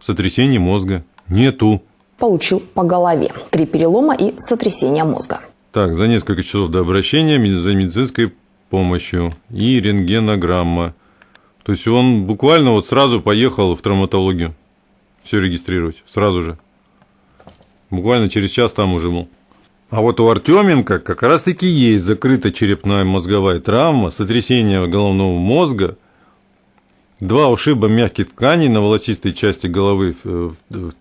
[SPEAKER 1] сотрясений мозга нету.
[SPEAKER 7] Получил по голове. Три перелома и сотрясение мозга.
[SPEAKER 1] Так, за несколько часов до обращения за медицинской помощью и рентгенограмма. То есть он буквально вот сразу поехал в травматологию все регистрировать, сразу же. Буквально через час там уже был. А вот у Артеменко как раз-таки есть закрытая черепная мозговая травма, сотрясение головного мозга, два ушиба мягких тканей на волосистой части головы в, в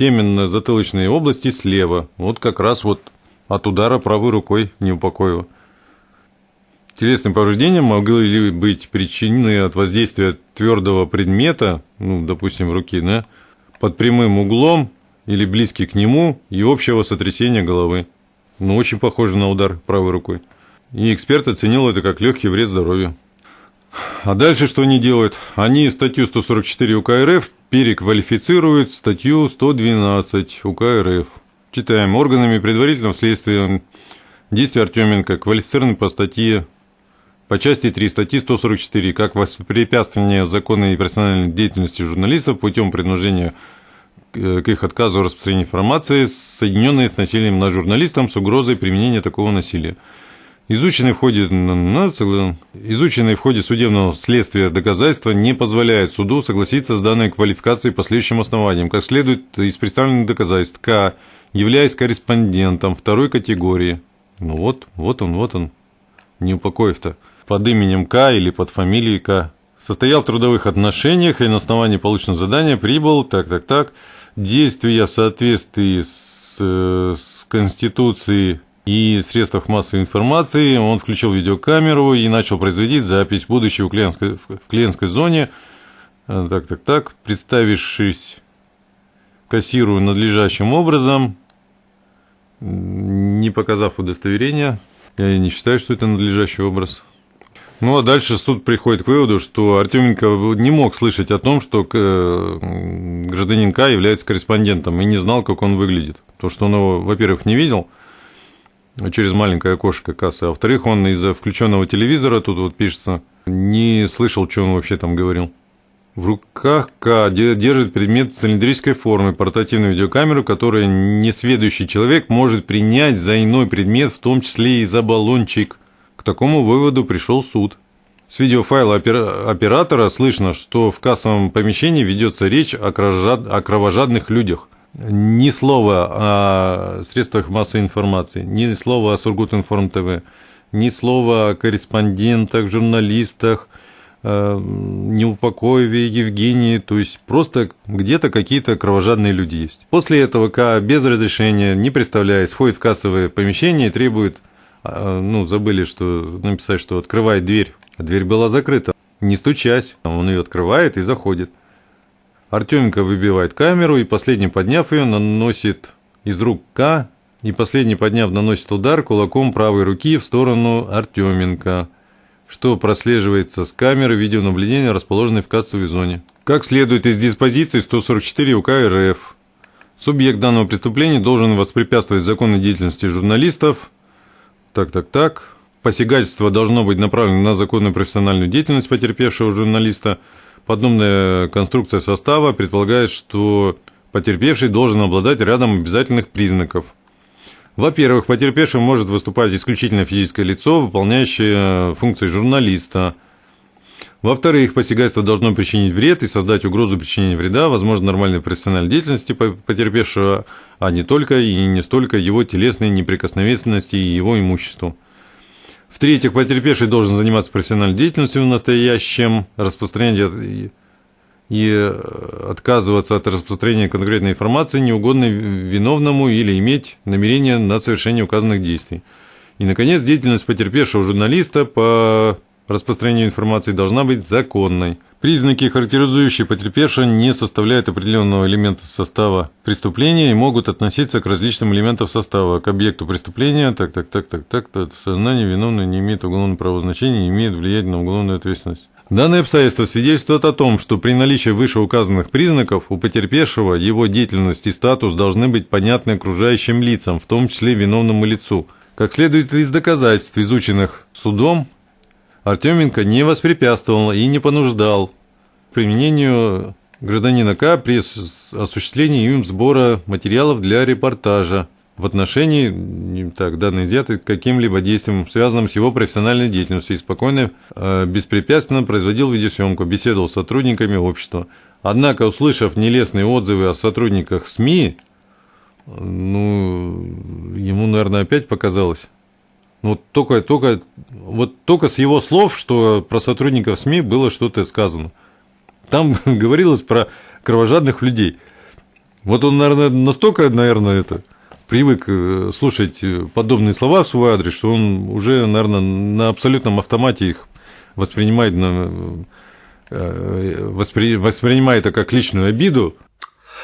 [SPEAKER 1] теменно-затылочной области слева. Вот как раз вот от удара правой рукой не упокоило. Телесные повреждения могли быть причинены от воздействия твердого предмета, ну, допустим, руки, да, под прямым углом или близкий к нему и общего сотрясения головы. Ну, очень похоже на удар правой рукой. и эксперт оценил это как легкий вред здоровью. А дальше что они делают? Они статью 144 УК РФ переквалифицируют статью 112 УК РФ. Читаем. Органами предварительного следствия действия Артеменко квалифицированы по статье по части 3 статьи 144 как воспрепятствование законной и профессиональной деятельности журналистов путем принуждения к их отказу в распространении информации, соединенной с насилием над журналистом с угрозой применения такого насилия. Изученные в ходе, изученные в ходе судебного следствия доказательства не позволяют суду согласиться с данной квалификацией по следующим основаниям. Как следует из представленных доказательств, К, являясь корреспондентом второй категории, ну вот, вот он, вот он, не упокоив-то, под именем К или под фамилией К, состоял в трудовых отношениях и на основании полученного задания прибыл, так, так, так, действия в соответствии с, с Конституцией и средствах массовой информации, он включил видеокамеру и начал производить запись, будучи в клиентской, в клиентской зоне, э, так, так, так, представившись кассиру надлежащим образом, не показав удостоверения, я не считаю, что это надлежащий образ. Ну, а дальше суд приходит к выводу, что Артеменко не мог слышать о том, что э, гражданин К является корреспондентом и не знал, как он выглядит. То, что он его, во-первых, не видел через маленькое окошко кассы, а во-вторых, он из-за включенного телевизора, тут вот пишется, не слышал, что он вообще там говорил. В руках К держит предмет цилиндрической формы, портативную видеокамеру, которую несведущий человек может принять за иной предмет, в том числе и за баллончик. К такому выводу пришел суд. С видеофайла оператора слышно, что в кассовом помещении ведется речь о кровожадных людях. Ни слова о средствах массовой информации, ни слова о Сургутинформ ТВ, ни слова о корреспондентах, журналистах, э, Неупокоеве, Евгении, то есть просто где-то какие-то кровожадные люди есть. После этого К без разрешения, не представляясь, входит в кассовое помещение и требует а, ну, забыли, что написать, что открывает дверь, а дверь была закрыта. Не стучась, он ее открывает и заходит. Артеменко выбивает камеру и последний, подняв ее, наносит из рук К, и последний, подняв, наносит удар кулаком правой руки в сторону Артеменко, что прослеживается с камеры видеонаблюдения, расположенной в кассовой зоне. Как следует из диспозиции 144 УК РФ, субъект данного преступления должен воспрепятствовать законной деятельности журналистов, так, так, так. Посягательство должно быть направлено на законную профессиональную деятельность потерпевшего журналиста. Подобная конструкция состава предполагает, что потерпевший должен обладать рядом обязательных признаков. Во-первых, потерпевшим может выступать исключительно физическое лицо, выполняющее функции журналиста. Во-вторых, посягательство должно причинить вред и создать угрозу причинения вреда, возможно, нормальной профессиональной деятельности потерпевшего, а не только и не столько его телесной неприкосновенности и его имуществу. В-третьих, потерпевший должен заниматься профессиональной деятельностью в настоящем, распространять и отказываться от распространения конкретной информации, неугодной виновному или иметь намерение на совершение указанных действий. И, наконец, деятельность потерпевшего журналиста по распространению информации должна быть законной. Признаки, характеризующие потерпевшего, не составляют определенного элемента состава преступления и могут относиться к различным элементам состава, к объекту преступления, так, так, так, так, так, так в сознании виновный не имеет уголовного правового значения, не имеет влияния на уголовную ответственность. Данное обстоятельство свидетельствует о том, что при наличии вышеуказанных признаков у потерпевшего его деятельность и статус должны быть понятны окружающим лицам, в том числе виновному лицу. Как следует из доказательств, изученных судом, Артеменко не воспрепятствовал и не понуждал применению гражданина К при осуществлении им сбора материалов для репортажа в отношении так, данной изъяты каким-либо действием, связанным с его профессиональной деятельностью, и спокойно, э, беспрепятственно производил видеосъемку, беседовал с сотрудниками общества. Однако, услышав нелестные отзывы о сотрудниках СМИ, ну, ему, наверное, опять показалось, вот только, только, вот только с его слов, что про сотрудников СМИ было что-то сказано. Там говорилось про кровожадных людей. Вот он, наверное, настолько, наверное, это привык э, слушать подобные слова в свой адрес, что он уже, наверное, на абсолютном автомате их воспринимает, на, э, воспри, воспринимает это как личную обиду.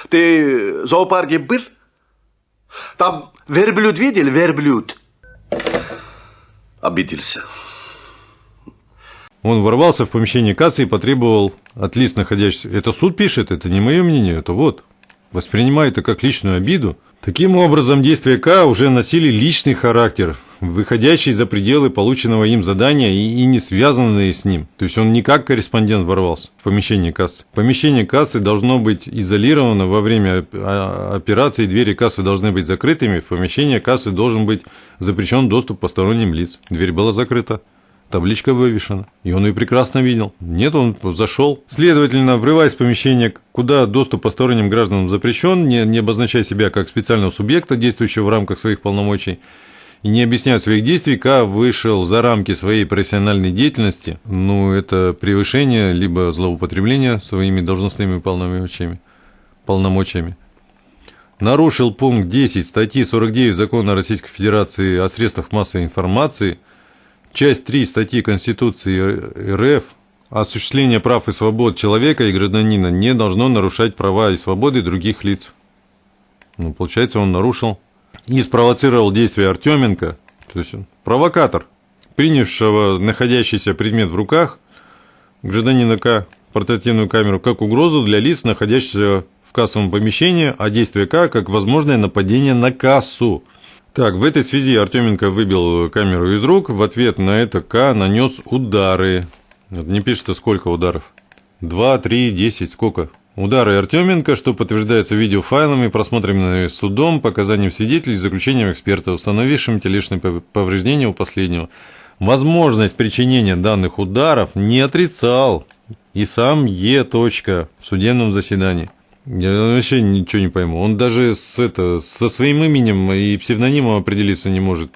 [SPEAKER 26] Ты в зоопарке был? Там верблюд видел? Верблюд. Обиделся.
[SPEAKER 1] Он ворвался в помещение кассы и потребовал от лиц, находящихся... Это суд пишет, это не мое мнение, это вот. Воспринимает это как личную обиду. Таким образом, действия К уже носили личный характер, выходящий за пределы полученного им задания и, и не связанные с ним. То есть он не как корреспондент ворвался в помещение кассы. Помещение кассы должно быть изолировано во время операции, двери кассы должны быть закрытыми, в помещение кассы должен быть запрещен доступ посторонним лиц. Дверь была закрыта. Табличка вывешена, и он ее прекрасно видел. Нет, он зашел. Следовательно, врываясь в помещение, куда доступ посторонним гражданам запрещен, не, не обозначая себя как специального субъекта, действующего в рамках своих полномочий, и не объясняя своих действий, К вышел за рамки своей профессиональной деятельности, ну, это превышение, либо злоупотребление своими должностными полномочиями. полномочиями. Нарушил пункт 10 статьи 49 Закона Российской Федерации о средствах массовой информации – Часть 3 статьи Конституции РФ осуществление прав и свобод человека и гражданина не должно нарушать права и свободы других лиц. Ну, получается, он нарушил и спровоцировал действия Артеменко, то есть он провокатор, принявшего находящийся предмет в руках гражданина К, портативную камеру, как угрозу для лиц, находящихся в кассовом помещении, а действие К как возможное нападение на кассу – так, в этой связи Артеменко выбил камеру из рук. В ответ на это К нанес удары. Не пишется, сколько ударов. Два, три, десять, сколько? Удары Артеменко, что подтверждается видеофайлами, просмотренными судом, показанием свидетелей, заключением эксперта, установившим телесные повреждения у последнего. Возможность причинения данных ударов не отрицал и сам Е. в судебном заседании. Я вообще ничего не пойму. Он даже с это, со своим именем и псевдонимом определиться не может.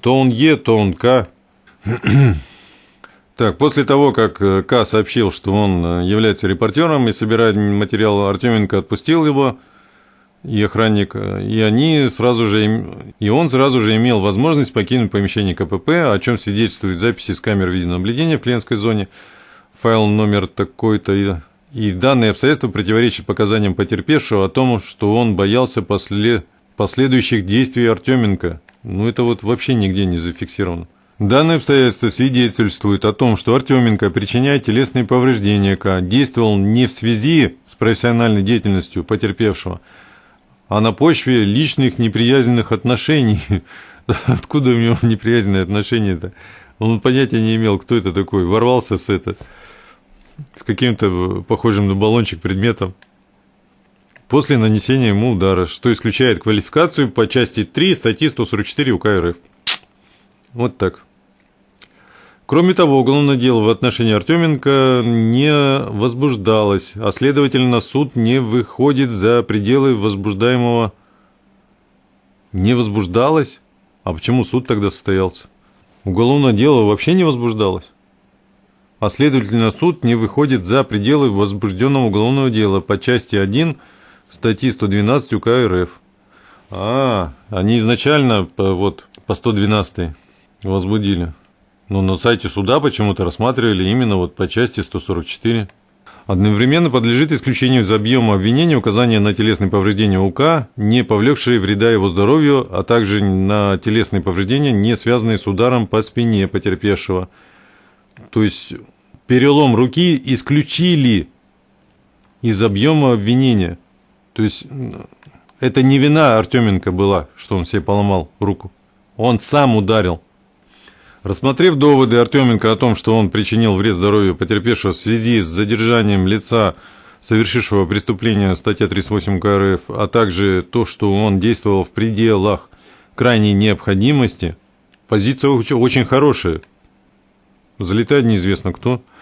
[SPEAKER 1] То он Е, то он К. Так, после того, как э, К сообщил, что он э, является репортером и собирает материал, Артеменко отпустил его, и охранник, э, и они сразу же, и он сразу же имел возможность покинуть помещение КПП, о чем свидетельствует записи с камер видеонаблюдения в клиентской зоне, файл номер такой-то и данные обстоятельства противоречат показаниям потерпевшего о том, что он боялся после... последующих действий Артеменко. Ну, это вот вообще нигде не зафиксировано. Данные обстоятельства свидетельствуют о том, что Артеменко, причиняя телесные повреждения К, действовал не в связи с профессиональной деятельностью потерпевшего, а на почве личных неприязненных отношений. Откуда у него неприязненные отношения-то? Он понятия не имел, кто это такой. Ворвался с это с каким-то похожим на баллончик предметом после нанесения ему удара, что исключает квалификацию по части 3 статьи 144 УК РФ. Вот так. Кроме того, уголовное дело в отношении Артеменко не возбуждалось, а следовательно суд не выходит за пределы возбуждаемого. Не возбуждалось? А почему суд тогда состоялся? Уголовное дело вообще не возбуждалось а следовательно суд не выходит за пределы возбужденного уголовного дела по части 1 статьи 112 УК РФ. А, они изначально по, вот, по 112 возбудили. Но на сайте суда почему-то рассматривали именно вот по части 144. Одновременно подлежит исключению из объема обвинения указания на телесные повреждения УК, не повлекшие вреда его здоровью, а также на телесные повреждения, не связанные с ударом по спине потерпевшего. То есть перелом руки исключили из объема обвинения. То есть это не вина Артеменко была, что он себе поломал руку. Он сам ударил. Рассмотрев доводы Артеменко о том, что он причинил вред здоровью потерпевшего в связи с задержанием лица, совершившего преступление, статья 38 КРФ, а также то, что он действовал в пределах крайней необходимости, позиция очень хорошая. Залетает неизвестно кто –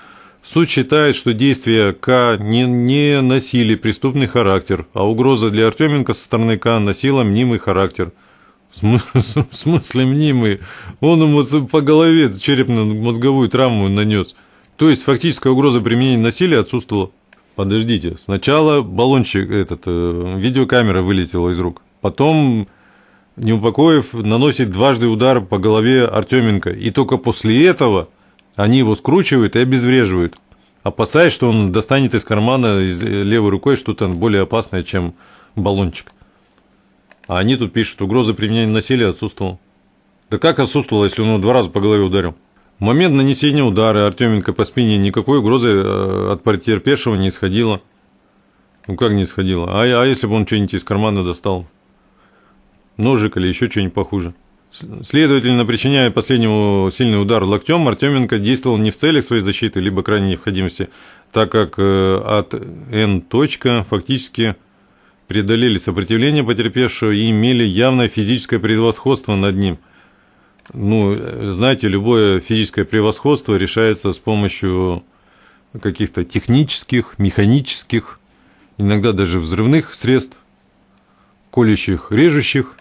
[SPEAKER 1] Суд считает, что действия К не, не носили преступный характер, а угроза для Артеменко со стороны К носила мнимый характер. В смысле мнимый? Он ему по голове черепно-мозговую травму нанес. То есть фактическая угроза применения насилия отсутствовала. Подождите, сначала баллончик, этот, э, видеокамера вылетела из рук, потом Неупокоев наносит дважды удар по голове Артеменко, и только после этого они его скручивают и обезвреживают, опасаясь, что он достанет из кармана левой рукой что-то более опасное, чем баллончик. А они тут пишут, угроза применения насилия отсутствовала. Да как отсутствовало, если он его два раза по голове ударил? В момент нанесения удара Артеменко по спине никакой угрозы э, от потерпевшего не исходило. Ну как не исходило? А, а если бы он что-нибудь из кармана достал? Ножик или еще что-нибудь похуже? Следовательно, причиняя последнему сильный удар локтем, Артеменко действовал не в целях своей защиты, либо крайней необходимости, так как э, от Н. точка фактически преодолели сопротивление потерпевшего и имели явное физическое превосходство над ним. Ну, знаете, любое физическое превосходство решается с помощью каких-то технических, механических, иногда даже взрывных средств, колющих, режущих.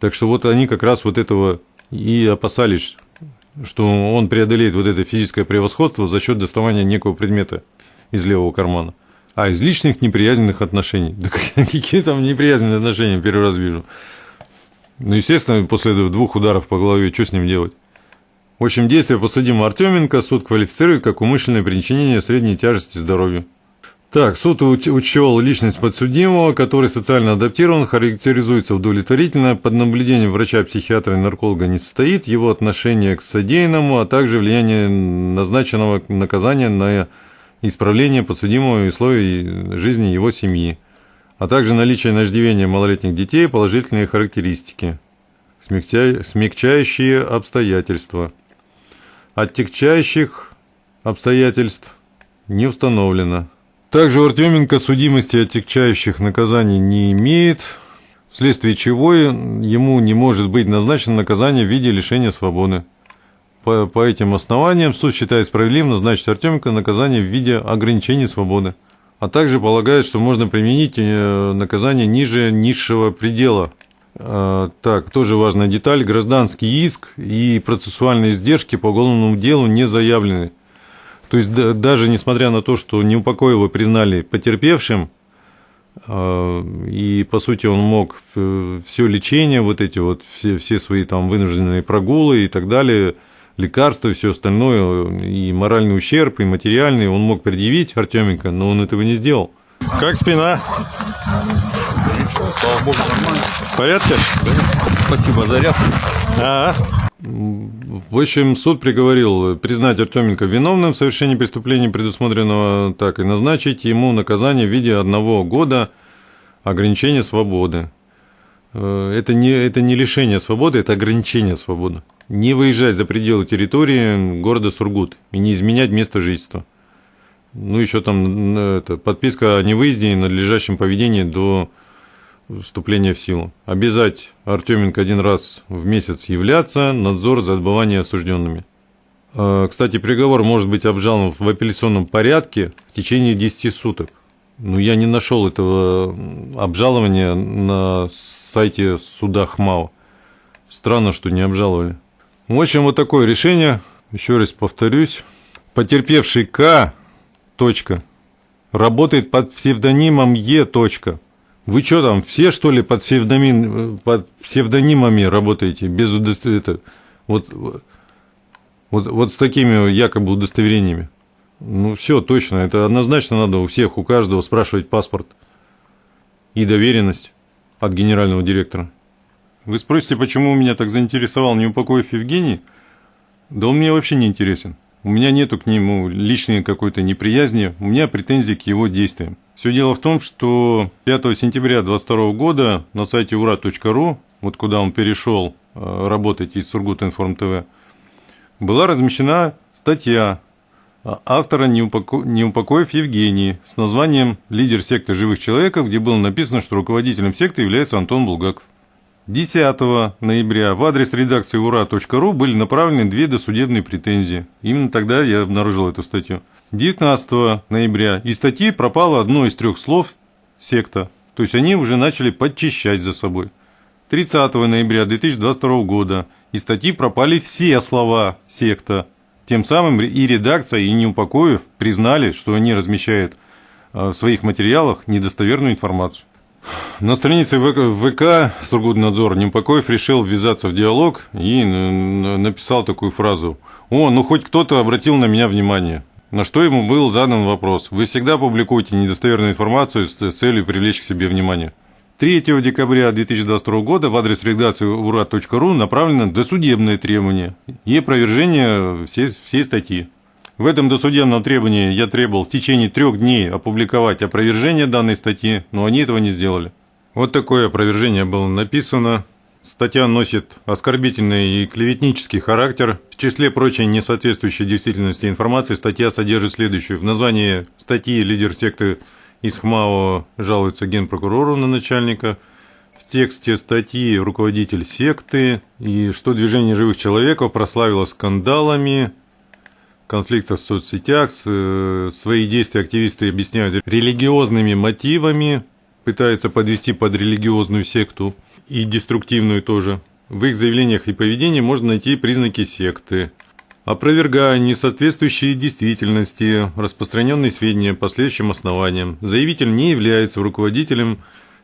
[SPEAKER 1] Так что вот они как раз вот этого и опасались, что он преодолеет вот это физическое превосходство за счет доставания некого предмета из левого кармана. А из личных неприязненных отношений. Да какие там неприязненные отношения, первый раз вижу. Ну, естественно, после двух ударов по голове, что с ним делать? В общем, действие подсудимого Артеменко суд квалифицирует как умышленное причинение средней тяжести здоровью. Так, суд учел личность подсудимого, который социально адаптирован, характеризуется удовлетворительно, под наблюдением врача-психиатра и нарколога не состоит, его отношение к содеянному, а также влияние назначенного наказания на исправление подсудимого условий жизни его семьи, а также наличие на иждивение малолетних детей положительные характеристики, смягчающие обстоятельства. Оттягчающих обстоятельств не установлено. Также у Артеменко судимости отягчающих наказаний не имеет, вследствие чего ему не может быть назначено наказание в виде лишения свободы. По, по этим основаниям суд считает справедливым назначить Артеменко наказание в виде ограничения свободы, а также полагает, что можно применить э, наказание ниже низшего предела. А, так, тоже важная деталь. Гражданский иск и процессуальные издержки по уголовному делу не заявлены. То есть да, даже несмотря на то, что Неупокоева признали потерпевшим, э, и по сути он мог все лечение, вот эти вот все, все свои там вынужденные прогулы и так далее, лекарства и все остальное, и моральный ущерб, и материальный, он мог предъявить Артеменко, но он этого не сделал. Как спина?
[SPEAKER 3] Слава богу, нормально.
[SPEAKER 1] В порядке?
[SPEAKER 3] Спасибо за ряд.
[SPEAKER 1] А, в общем, суд приговорил признать Артеменко виновным в совершении преступления, предусмотренного так, и назначить ему наказание в виде одного года ограничения свободы. Э, это не, это не лишение свободы, это ограничение свободы. Не выезжать за пределы территории города Сургут и не изменять место жительства. Ну, еще там это, подписка о невыезде и надлежащем поведении до вступления в силу. Обязать Артеменко один раз в месяц являться, надзор за отбыванием осужденными. А, кстати, приговор может быть обжалован в апелляционном порядке в течение 10 суток. Но я не нашел этого обжалования на сайте суда ХМАО. Странно, что не обжаловали. В общем, вот такое решение. Еще раз повторюсь. Потерпевший К. Точка, работает под псевдонимом Е. Точка. Вы что там, все что ли под, псевдоним, под псевдонимами работаете, без удостоверения? Вот, вот, вот с такими якобы удостоверениями. Ну, все, точно, это однозначно надо у всех, у каждого спрашивать паспорт и доверенность от генерального директора. Вы спросите, почему меня так заинтересовал Неупокоев Евгений? Да он мне вообще не интересен. У меня нету к нему личной какой-то неприязни, у меня претензии к его действиям. Все дело в том, что 5 сентября 2022 года на сайте ура.ру, вот куда он перешел э, работать из Сургутинформ ТВ, была размещена статья автора Неупокоев Евгений с названием «Лидер секты живых человеков», где было написано, что руководителем секты является Антон Булгаков. 10 ноября в адрес редакции ура.ру были направлены две досудебные претензии. Именно тогда я обнаружил эту статью. 19 ноября из статьи пропало одно из трех слов «секта». То есть они уже начали подчищать за собой. 30 ноября 2022 года из статьи пропали все слова «секта». Тем самым и редакция, и Неупокоев признали, что они размещают э, в своих материалах недостоверную информацию. На странице ВК Сургутнадзор Неупокоев решил ввязаться в диалог и написал такую фразу. «О, ну хоть кто-то обратил на меня внимание». На что ему был задан вопрос. Вы всегда публикуете недостоверную информацию с целью привлечь к себе внимание. 3 декабря 2022 года в адрес редакции ура.ру направлено досудебное требование и опровержение всей, всей статьи. В этом досудебном требовании я требовал в течение трех дней опубликовать опровержение данной статьи, но они этого не сделали. Вот такое опровержение было написано. Статья носит оскорбительный и клеветнический характер. В числе прочей несоответствующей действительности информации статья содержит следующее. В названии статьи лидер секты из ХМАО жалуется генпрокурору на начальника. В тексте статьи руководитель секты. И что движение живых человеков прославило скандалами, конфликтах в соцсетях. Э, свои действия активисты объясняют религиозными мотивами, пытаются подвести под религиозную секту и деструктивную тоже. В их заявлениях и поведении можно найти признаки секты. Опровергая несоответствующие действительности распространенные сведения по следующим основаниям, заявитель не является руководителем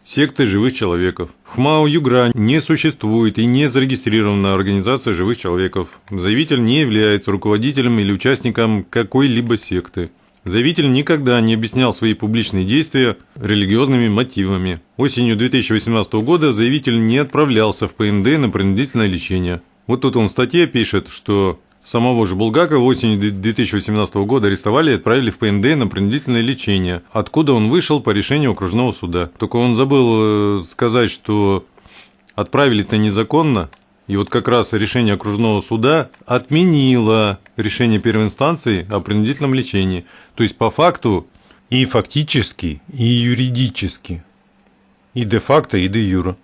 [SPEAKER 1] секты живых человеков. В ХМАО Югра не существует и не зарегистрирована организация живых человеков. Заявитель не является руководителем или участником какой-либо секты. Заявитель никогда не объяснял свои публичные действия религиозными мотивами. Осенью 2018 года заявитель не отправлялся в ПНД на принудительное лечение. Вот тут он в статье пишет, что Самого же Булгакова осенью 2018 года арестовали и отправили в ПНД на принудительное лечение, откуда он вышел по решению окружного суда. Только он забыл э, сказать, что отправили-то незаконно, и вот как раз решение окружного суда отменило решение первой инстанции о принудительном лечении. То есть по факту и фактически, и юридически, и де-факто, и де-юра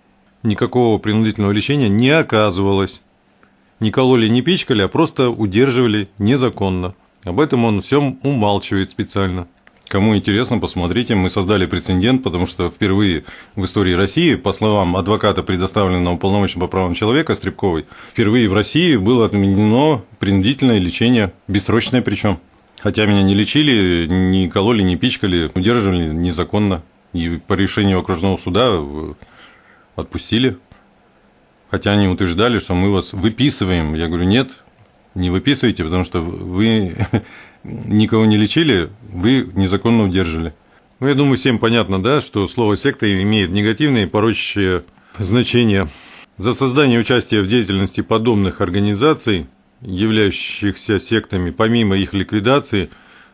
[SPEAKER 1] никакого принудительного лечения не оказывалось не кололи, не пичкали, а просто удерживали незаконно. Об этом он всем умалчивает специально. Кому интересно, посмотрите, мы создали прецедент, потому что впервые в истории России, по словам адвоката, предоставленного полномочия по правам человека Стребковой, впервые в России было отменено принудительное лечение, бессрочное причем. Хотя меня не лечили, не кололи, не пичкали, удерживали незаконно. И по решению окружного суда отпустили. Хотя они утверждали, что мы вас выписываем. Я говорю, нет, не выписывайте, потому что вы никого не лечили, вы незаконно удержали. Ну, я думаю, всем понятно, да, что слово «секта» имеет негативные порочащие значения. За создание участия в деятельности подобных организаций, являющихся сектами, помимо их ликвидации,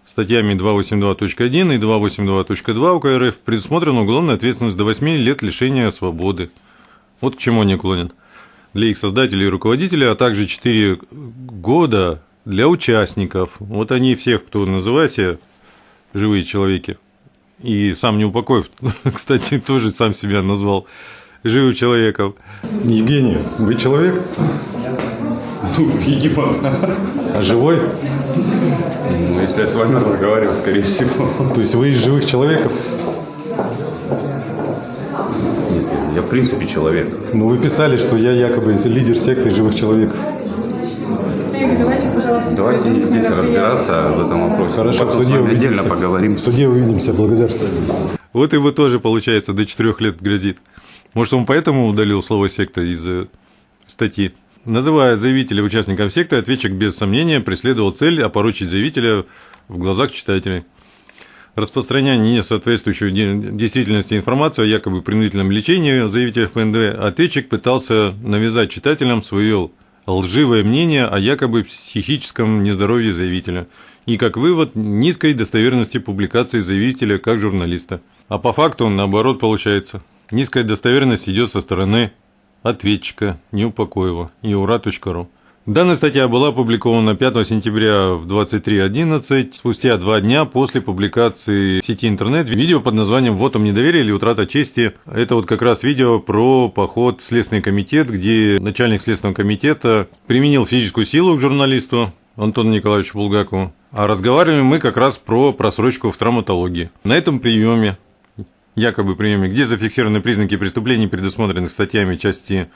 [SPEAKER 1] статьями 282.1 и 282.2 УК РФ предусмотрена уголовная ответственность до 8 лет лишения свободы. Вот к чему они клонят для их создателей и руководителей, а также 4 года для участников. Вот они всех, кто называет себя живые человеки. И сам не упокоив, кстати, тоже сам себя назвал живым человеком. Евгений, вы человек?
[SPEAKER 3] Ну, видимо,
[SPEAKER 1] А живой?
[SPEAKER 3] Ну, если я с вами разговариваю, скорее всего.
[SPEAKER 1] То есть вы из живых человеков?
[SPEAKER 3] В принципе, человек.
[SPEAKER 1] Ну, вы писали, что я якобы лидер секты живых человеков.
[SPEAKER 16] Давайте, пожалуйста.
[SPEAKER 3] Давайте здесь разбираться в этом вопросе.
[SPEAKER 1] Хорошо,
[SPEAKER 3] Потом
[SPEAKER 1] в суде
[SPEAKER 3] с вами
[SPEAKER 1] увидимся.
[SPEAKER 3] отдельно поговорим.
[SPEAKER 1] В суде увидимся, благодарствую. Вот и вы тоже, получается, до четырех лет грозит. Может, он поэтому удалил слово «секта» из э, статьи? Называя заявителя участником секты, ответчик без сомнения преследовал цель опорочить заявителя в глазах читателей. Распространяя несоответствующую де- действительности информацию о якобы принудительном лечении заявителя в ПНД, ответчик пытался навязать читателям свое лживое мнение о якобы психическом нездоровье заявителя и, как вывод, низкой достоверности публикации заявителя как журналиста. А по факту, наоборот, получается. Низкая достоверность идет со стороны ответчика Неупокоева и ура.ру. Данная статья была опубликована 5 сентября в 23.11, спустя два дня после публикации в сети интернет видео под названием «Вот вам недоверие или утрата чести». Это вот как раз видео про поход в Следственный комитет, где начальник Следственного комитета применил физическую силу к журналисту Антону Николаевичу Булгакову. А разговаривали мы как раз про просрочку в травматологии. На этом приеме, якобы приеме, где зафиксированы признаки преступлений, предусмотренных статьями части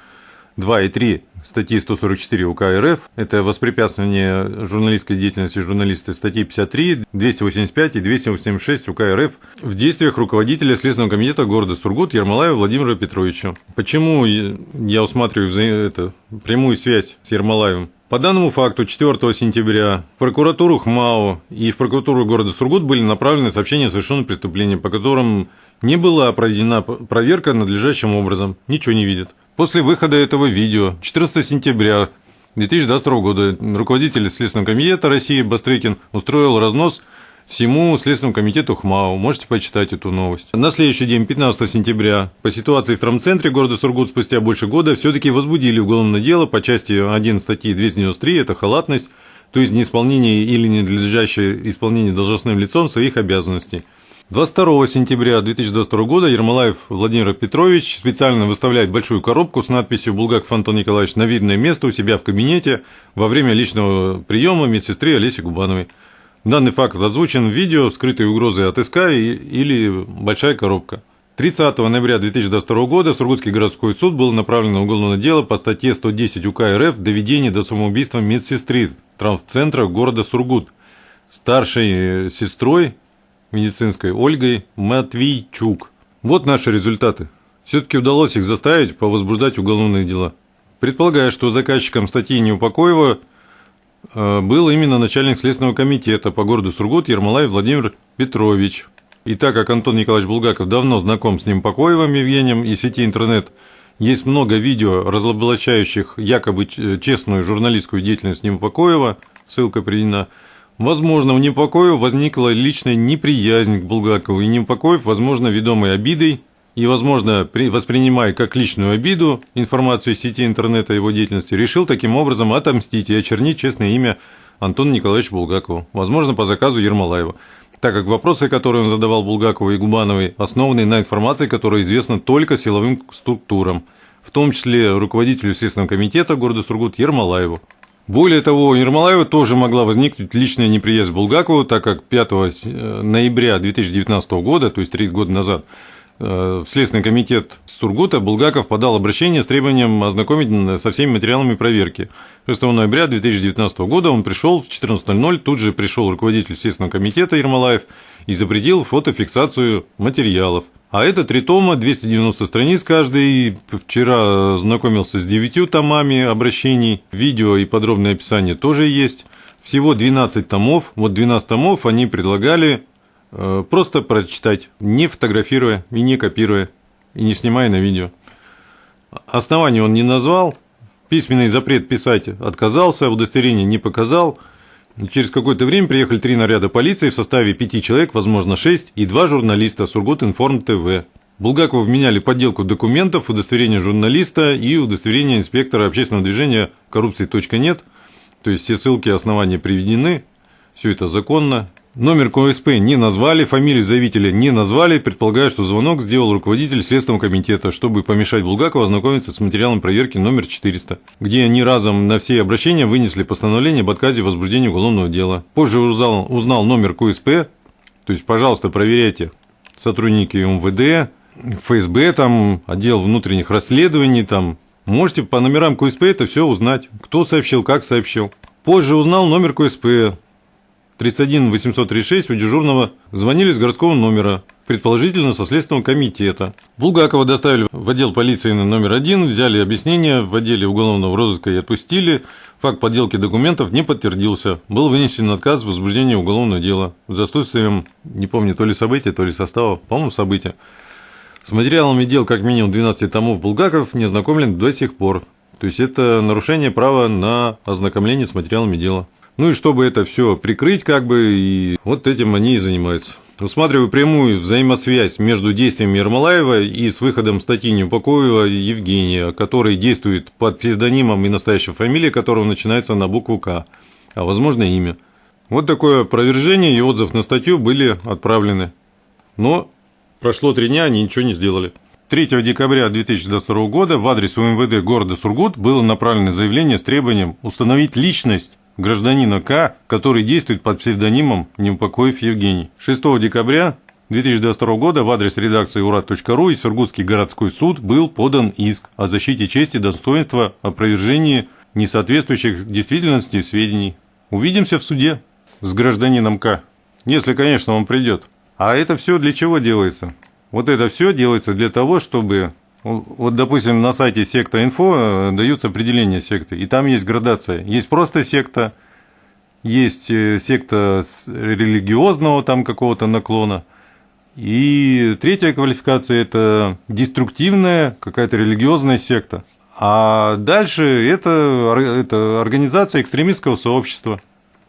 [SPEAKER 1] 2 и 3 статьи 144 УК РФ, это воспрепятствование журналистской деятельности журналиста статьи 53, 285 и 286 УК РФ в действиях руководителя Следственного комитета города Сургут Ермолаева Владимира Петровича. Почему я усматриваю вза- это, прямую связь с Ермолаевым? По данному факту 4 сентября в прокуратуру ХМАО и в прокуратуру города Сургут были направлены сообщения о совершенном преступлении, по которым Не была проведена проверка надлежащим образом, ничего не видит. После выхода этого видео 14 сентября 2022 года руководитель Следственного комитета России Бастрыкин устроил разнос всему Следственному комитету ХМАУ. Можете почитать эту новость. На следующий день, 15 сентября, по ситуации в травмцентре города Сургут спустя больше года все-таки возбудили уголовное дело по части 1 статьи 293, это халатность, то есть неисполнение или ненадлежащее исполнение должностным лицом своих обязанностей. 22 сентября 2022 года Ермолаев Владимир Петрович специально выставляет большую коробку с надписью «Булгаков Антон Николаевич» на видное место у себя в кабинете во время личного приема медсестры Олеси Губановой. Данный факт озвучен в видео «Скрытые угрозы от СК» или «Большая коробка». 30 ноября 2022 года Сургутский городской суд было направлено уголовное дело по статье 110 УК РФ «Доведение до самоубийства медсестры травмцентра города Сургут» старшей э, сестрой медицинской Ольгой Матвейчук. Вот наши результаты. Все-таки удалось их заставить повозбуждать уголовные дела. Предполагаю, что заказчиком статьи Неупокоева Э, был именно начальник Следственного комитета по городу Сургут Ермолай Владимир Петрович. И так как Антон Николаевич Булгаков давно знаком с ним Покоевым Евгением и сети интернет, есть много видео, разоблачающих якобы честную журналистскую деятельность Непокоева, ссылка приведена, Возможно, у Непокоева возникла личная неприязнь к Булгакову, и Непокоев, возможно, ведомый обидой и, возможно, воспринимая как личную обиду информацию из сети интернета его деятельности, решил таким образом отомстить и очернить честное имя Антона Николаевича Булгакова, возможно, по заказу Ермолаева, так как вопросы, которые он задавал Булгакову и Губановой, основаны на информации, которая известна только силовым структурам, в том числе руководителю Следственного комитета города Сургут Ермолаеву. Более того, у Ермолаева тоже могла возникнуть личная неприязнь Булгакову, так как 5 э, ноября 2019 года, то есть три года назад, в Следственный комитет Сургута Булгаков подал обращение с требованием ознакомить со всеми материалами проверки. 6 ноября 2019 года он пришел в 14.00, тут же пришел руководитель Следственного комитета Ермолаев и запретил фотофиксацию материалов. А это три тома, 290 страниц каждый. Вчера знакомился с девятью томами обращений. Видео и подробное описание тоже есть. Всего 12 томов. Вот 12 томов они предлагали Э, просто прочитать, не фотографируя и не копируя, и не снимая на видео. Основание он не назвал, письменный запрет писать отказался, удостоверение не показал. Через какое-то время приехали три наряда полиции в составе пяти человек, возможно шесть, и два журналиста Сургут Информ ТВ. Булгакову вменяли подделку документов, удостоверение журналиста и удостоверение инспектора общественного движения коррупции .нет. То есть все ссылки основания приведены, все это законно, Номер КСП не назвали, фамилию заявителя не назвали, предполагаю, что звонок сделал руководитель Следственного комитета, чтобы помешать Булгакову ознакомиться с материалом проверки номер 400, где они разом на все обращения вынесли постановление об отказе в возбуждении уголовного дела. Позже узнал, узнал номер КСП, то есть, пожалуйста, проверяйте. Сотрудники МВД, ФСБ, там, отдел внутренних расследований, там, можете по номерам КСП это все узнать, кто сообщил, как сообщил. Позже узнал номер КСП, 31 836 у дежурного звонили с городского номера, предположительно со Следственного комитета. Булгакова доставили в отдел полиции номер один, взяли объяснение в отделе уголовного розыска и отпустили. Факт подделки документов не подтвердился. Был вынесен отказ в возбуждении уголовного дела. За отсутствием, не помню, то ли события, то ли состава, по-моему, события. С материалами дел как минимум 12 томов Булгаков не ознакомлен до сих пор. То есть это нарушение права на ознакомление с материалами дела. Ну и чтобы это все прикрыть, как бы, и вот этим они и занимаются. Усматриваю прямую взаимосвязь между действиями Ермолаева и с выходом статьи Неупокоева Евгения, который действует под псевдонимом и настоящей фамилией которого начинается на букву К, а возможно имя. Вот такое опровержение и отзыв на статью были отправлены. Но прошло три дня, они ничего не сделали. 3 декабря 2022 года в адрес УМВД города Сургут было направлено заявление с требованием установить личность гражданина К, который действует под псевдонимом Неупокоев Евгений. 6 декабря 2022 года в адрес редакции урат.ру и Сургутский городской суд был подан иск о защите чести, достоинства, опровержении несоответствующих действительности сведений. Увидимся в суде с гражданином К, если, конечно, он придет. А это все для чего делается? Вот это все делается для того, чтобы вот, допустим, на сайте секта инфо э, даются определения секты, и там есть градация. Есть просто секта, есть э, секта религиозного там какого-то наклона, И третья квалификация – это деструктивная какая-то религиозная секта. А дальше это, это организация экстремистского сообщества.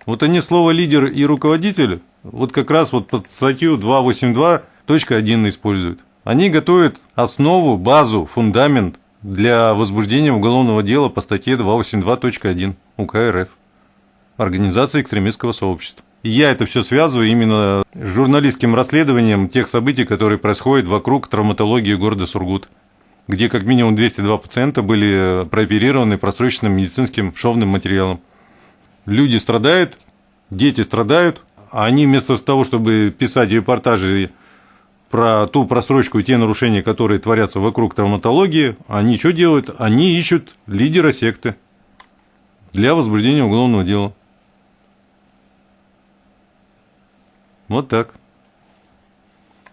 [SPEAKER 1] Вот они слово «лидер» и «руководитель» вот как раз вот под статью 282.1 используют. Они готовят основу, базу, фундамент для возбуждения уголовного дела по статье 282.1 УК РФ. Организация экстремистского сообщества. И я это все связываю именно с журналистским расследованием тех событий, которые происходят вокруг травматологии города Сургут, где как минимум 202 пациента были прооперированы просроченным медицинским шовным материалом. Люди страдают, дети страдают, а они вместо того, чтобы писать репортажи про ту просрочку и те нарушения, которые творятся вокруг травматологии, они что делают? Они ищут лидера секты для возбуждения уголовного дела. Вот так.